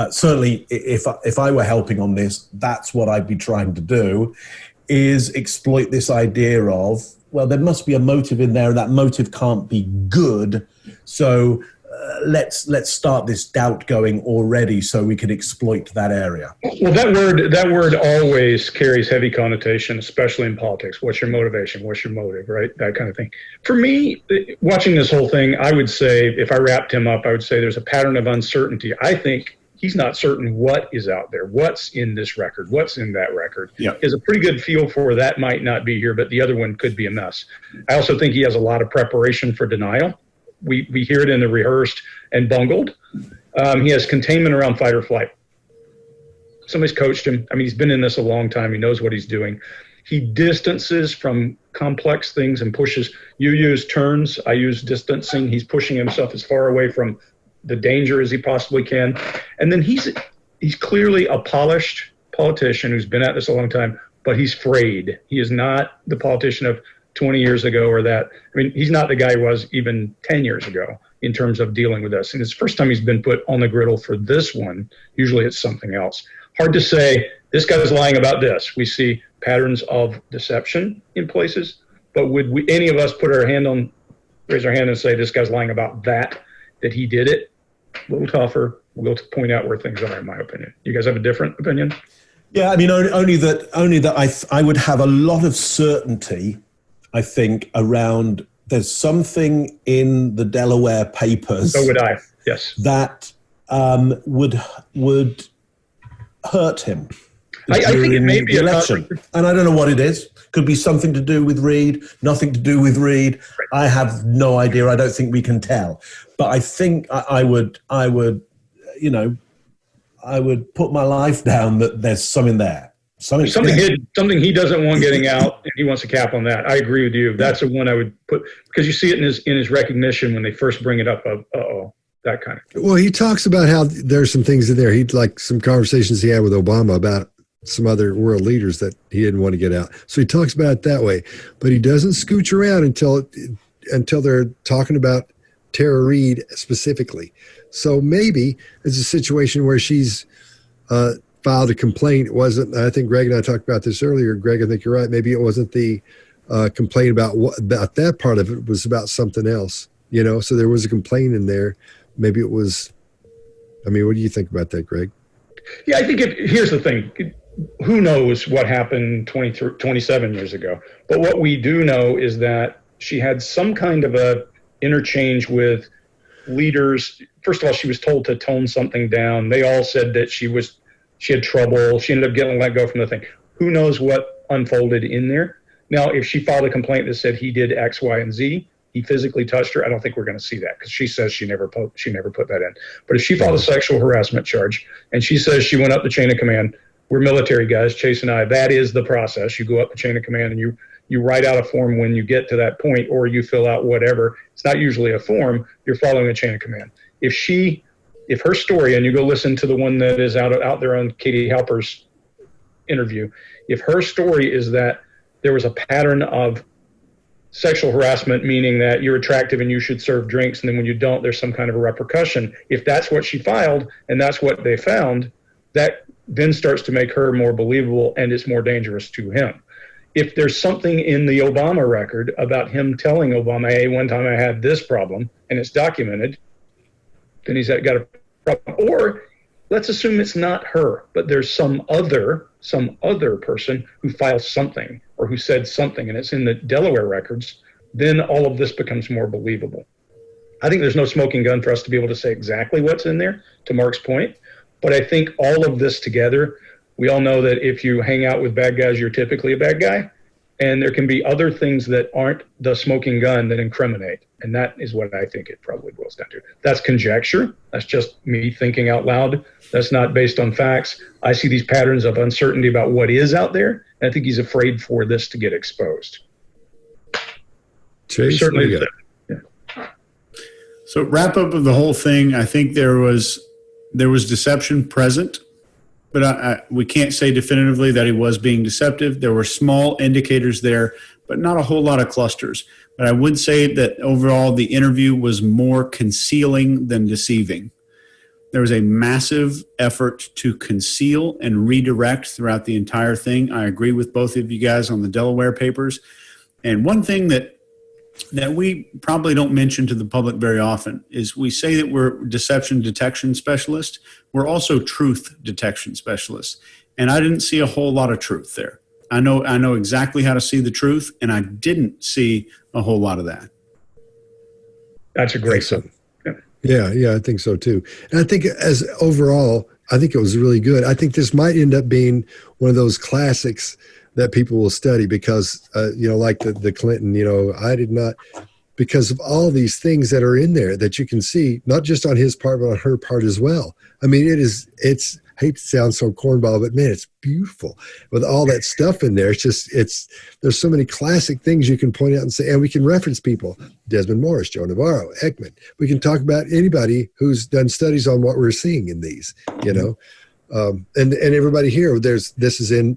uh, certainly if if I were helping on this, that's what I'd be trying to do, is exploit this idea of well, there must be a motive in there, and that motive can't be good. So uh, let's let's start this doubt going already, so we can exploit that area. Well, that word that word always carries heavy connotation, especially in politics. What's your motivation? What's your motive? Right, that kind of thing. For me, watching this whole thing, I would say if I wrapped him up, I would say there's a pattern of uncertainty. I think he's not certain what is out there, what's in this record, what's in that record. Yeah. He has a pretty good feel for that might not be here, but the other one could be a mess. I also think he has a lot of preparation for denial. We, we hear it in the rehearsed and bungled. Um, he has containment around fight or flight. Somebody's coached him. I mean, he's been in this a long time. He knows what he's doing. He distances from complex things and pushes. You use turns. I use distancing. He's pushing himself as far away from the danger as he possibly can. And then he's he's clearly a polished politician who's been at this a long time, but he's frayed. He is not the politician of 20 years ago or that. I mean, he's not the guy he was even 10 years ago in terms of dealing with this. And it's the first time he's been put on the griddle for this one. Usually it's something else. Hard to say, this guy's lying about this. We see patterns of deception in places, but would we, any of us put our hand on, raise our hand and say, this guy's lying about that, that he did it? A little tougher. We'll point out where things are, in my opinion. You guys have a different opinion? Yeah, I mean, only, only that only that I th- I would have a lot of certainty. I think around there's something in the Delaware papers. So would I. Yes. That um, would would hurt him. I, I think it may be election, and I don't know what it is. Could be something to do with Reade, nothing to do with Reade. I have no idea. I don't think we can tell. But I think I, I would, I would, you know, I would put my life down that there's something there. Something, something, he, something he doesn't want getting out, and he wants a cap on that. I agree with you. That's the one I would put because you see it in his in his recognition when they first bring it up. Of oh, that kind of. Well, he talks about how there's some things in there. He like some conversations he had with Obama about some other world leaders that he didn't want to get out. So he talks about it that way, but he doesn't scooch around until until they're talking about Tara Reade specifically. So maybe it's a situation where she's uh, filed a complaint. It wasn't. I think Greg and I talked about this earlier. Greg, I think you're right. Maybe it wasn't the uh, complain about what about that part of it was about something else. You know, so there was a complaint in there. Maybe it was. I mean, what do you think about that, Greg? Yeah, I think if, here's the thing. Who knows what happened 20, 27 years ago? But what we do know is that she had some kind of a interchange with leaders. First of all, she was told to tone something down. They all said that she was she had trouble. She ended up getting let go from the thing. Who knows what unfolded in there? Now, if she filed a complaint that said he did X, Y, and Z, he physically touched her, I don't think we're going to see that because she says she never put she never put that in. But if she filed a sexual harassment charge and she says she went up the chain of command, we're military guys, Chase and I. That is the process. You go up the chain of command and you you write out a form when you get to that point, or you fill out whatever. It's not usually a form. You're following a chain of command. If she, if her story, and you go listen to the one that is out out there on Katie Halper's interview, if her story is that there was a pattern of sexual harassment, meaning that you're attractive and you should serve drinks, and then when you don't, there's some kind of a repercussion. If that's what she filed and that's what they found, that then starts to make her more believable and it's more dangerous to him if there's something in the Obama record about him telling Obama, hey, one time I had this problem and it's documented, then he's got a problem. Or let's assume it's not her, but there's some other, some other person who filed something or who said something and it's in the Delaware records, then all of this becomes more believable. I think there's no smoking gun for us to be able to say exactly what's in there, to Mark's point. But I think all of this together we all know that if you hang out with bad guys, you're typically a bad guy. And there can be other things that aren't the smoking gun that incriminate. And that is what I think it probably boils down to. That's conjecture. That's just me thinking out loud. That's not based on facts. I see these patterns of uncertainty about what is out there. And I think he's afraid for this to get exposed. Chase, Certainly. yeah. So wrap up of the whole thing. I think there was there was deception present but I, I, we can't say definitively that he was being deceptive. There were small indicators there, but not a whole lot of clusters. But I would say that overall, the interview was more concealing than deceiving. There was a massive effort to conceal and redirect throughout the entire thing. I agree with both of you guys on the Delaware papers. And one thing that that we probably don't mention to the public very often is we say that we're deception detection specialists. We're also truth detection specialists. And I didn't see a whole lot of truth there. I know I know exactly how to see the truth, and I didn't see a whole lot of that. That's a great sum. Yeah, yeah, I think so too. And I think as overall, I think it was really good. I think this might end up being one of those classics that people will study because uh, you know like the, the clinton you know i did not because of all these things that are in there that you can see not just on his part but on her part as well. I mean it is it's hate to sound so cornball but man it's beautiful with all that stuff in there. It's just it's there's so many classic things you can point out and say and we can reference people. Desmond morris joe navarro ekman. We can talk about anybody who's done studies on what we're seeing in these you know um, and and everybody here there's this is in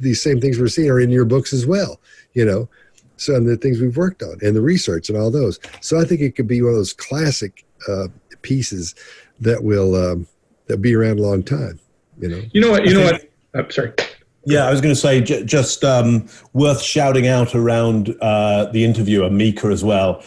these same things we're seeing are in your books as well you know so and the things we've worked on and the research and all those so i think it could be one of those classic uh, pieces that will um, that be around a long time you know You know what? You know what? I'm sorry. Yeah, I was going to say j- just um, worth shouting out around uh, the interviewer, Mika, as well.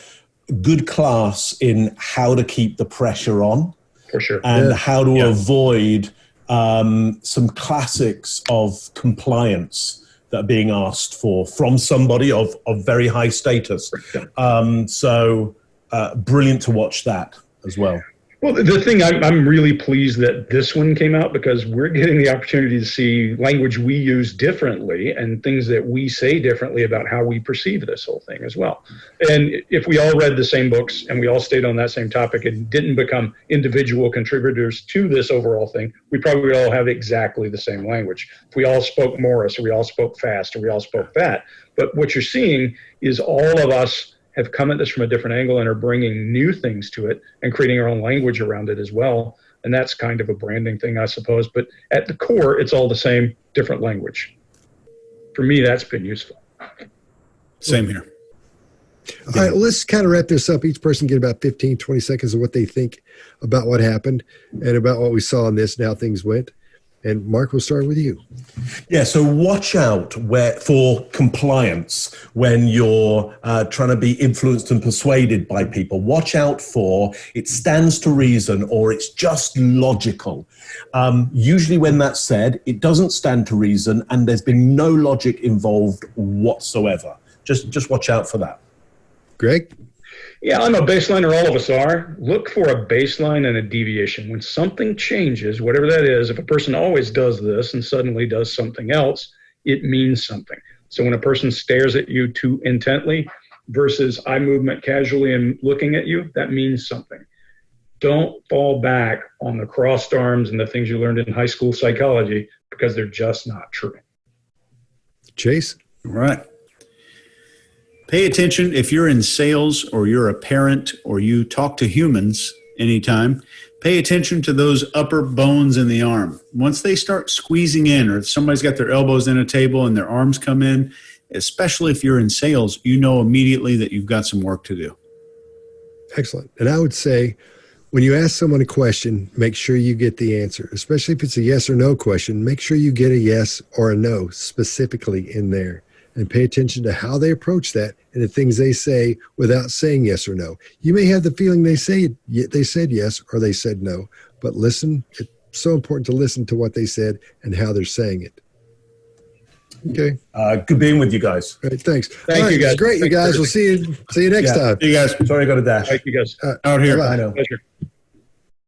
Good class in how to keep the pressure on For sure. and Yeah. how to Yeah. avoid um, some classics of compliance that are being asked for from somebody of, of very high status. Um, so uh, brilliant to watch that as well. Well, the thing I'm, I'm really pleased that this one came out because we're getting the opportunity to see language we use differently and things that we say differently about how we perceive this whole thing as well. And if we all read the same books and we all stayed on that same topic and didn't become individual contributors to this overall thing, we probably would all have exactly the same language. If we all spoke Morris or we all spoke fast or we all spoke fat. But what you're seeing is all of us have come at this from a different angle and are bringing new things to it and creating our own language around it as well. And that's kind of a branding thing, I suppose. But at the core, it's all the same, different language. For me, that's been useful. Same here. all right let's kind of wrap this up each person get about 15 20 seconds of what they think about what happened and about what we saw in this and how things went And Mark, we'll start with you. Yeah, so watch out where for compliance when you're uh, trying to be influenced and persuaded by people. Watch out for it stands to reason or it's just logical. Um, usually, when that's said, it doesn't stand to reason and there's been no logic involved whatsoever. Just just watch out for that. Greg? Yeah, I'm a baseliner. All of us are. Look for a baseline and a deviation. When something changes, whatever that is, if a person always does this and suddenly does something else, it means something. So when a person stares at you too intently versus eye movement casually and looking at you, that means something. Don't fall back on the crossed arms and the things you learned in high school psychology because they're just not true. Chase? Right. Pay attention if you're in sales or you're a parent or you talk to humans anytime. Pay attention to those upper bones in the arm. Once they start squeezing in, or if somebody's got their elbows in a table and their arms come in, especially if you're in sales, you know immediately that you've got some work to do. Excellent. And I would say when you ask someone a question, make sure you get the answer, especially if it's a yes or no question. Make sure you get a yes or a no specifically in there and pay attention to how they approach that and the things they say without saying yes or no. You may have the feeling they say they said yes or they said no, but listen. It's so important to listen to what they said and how they're saying it. Okay. Uh, good being with you guys. All right. Thanks. Thank All you, guys. it's great, you guys. We'll see you. See you next Yeah. time. You guys Sorry I got a dash. Thank you guys. Uh, out here. bye-bye. I know. Pleasure.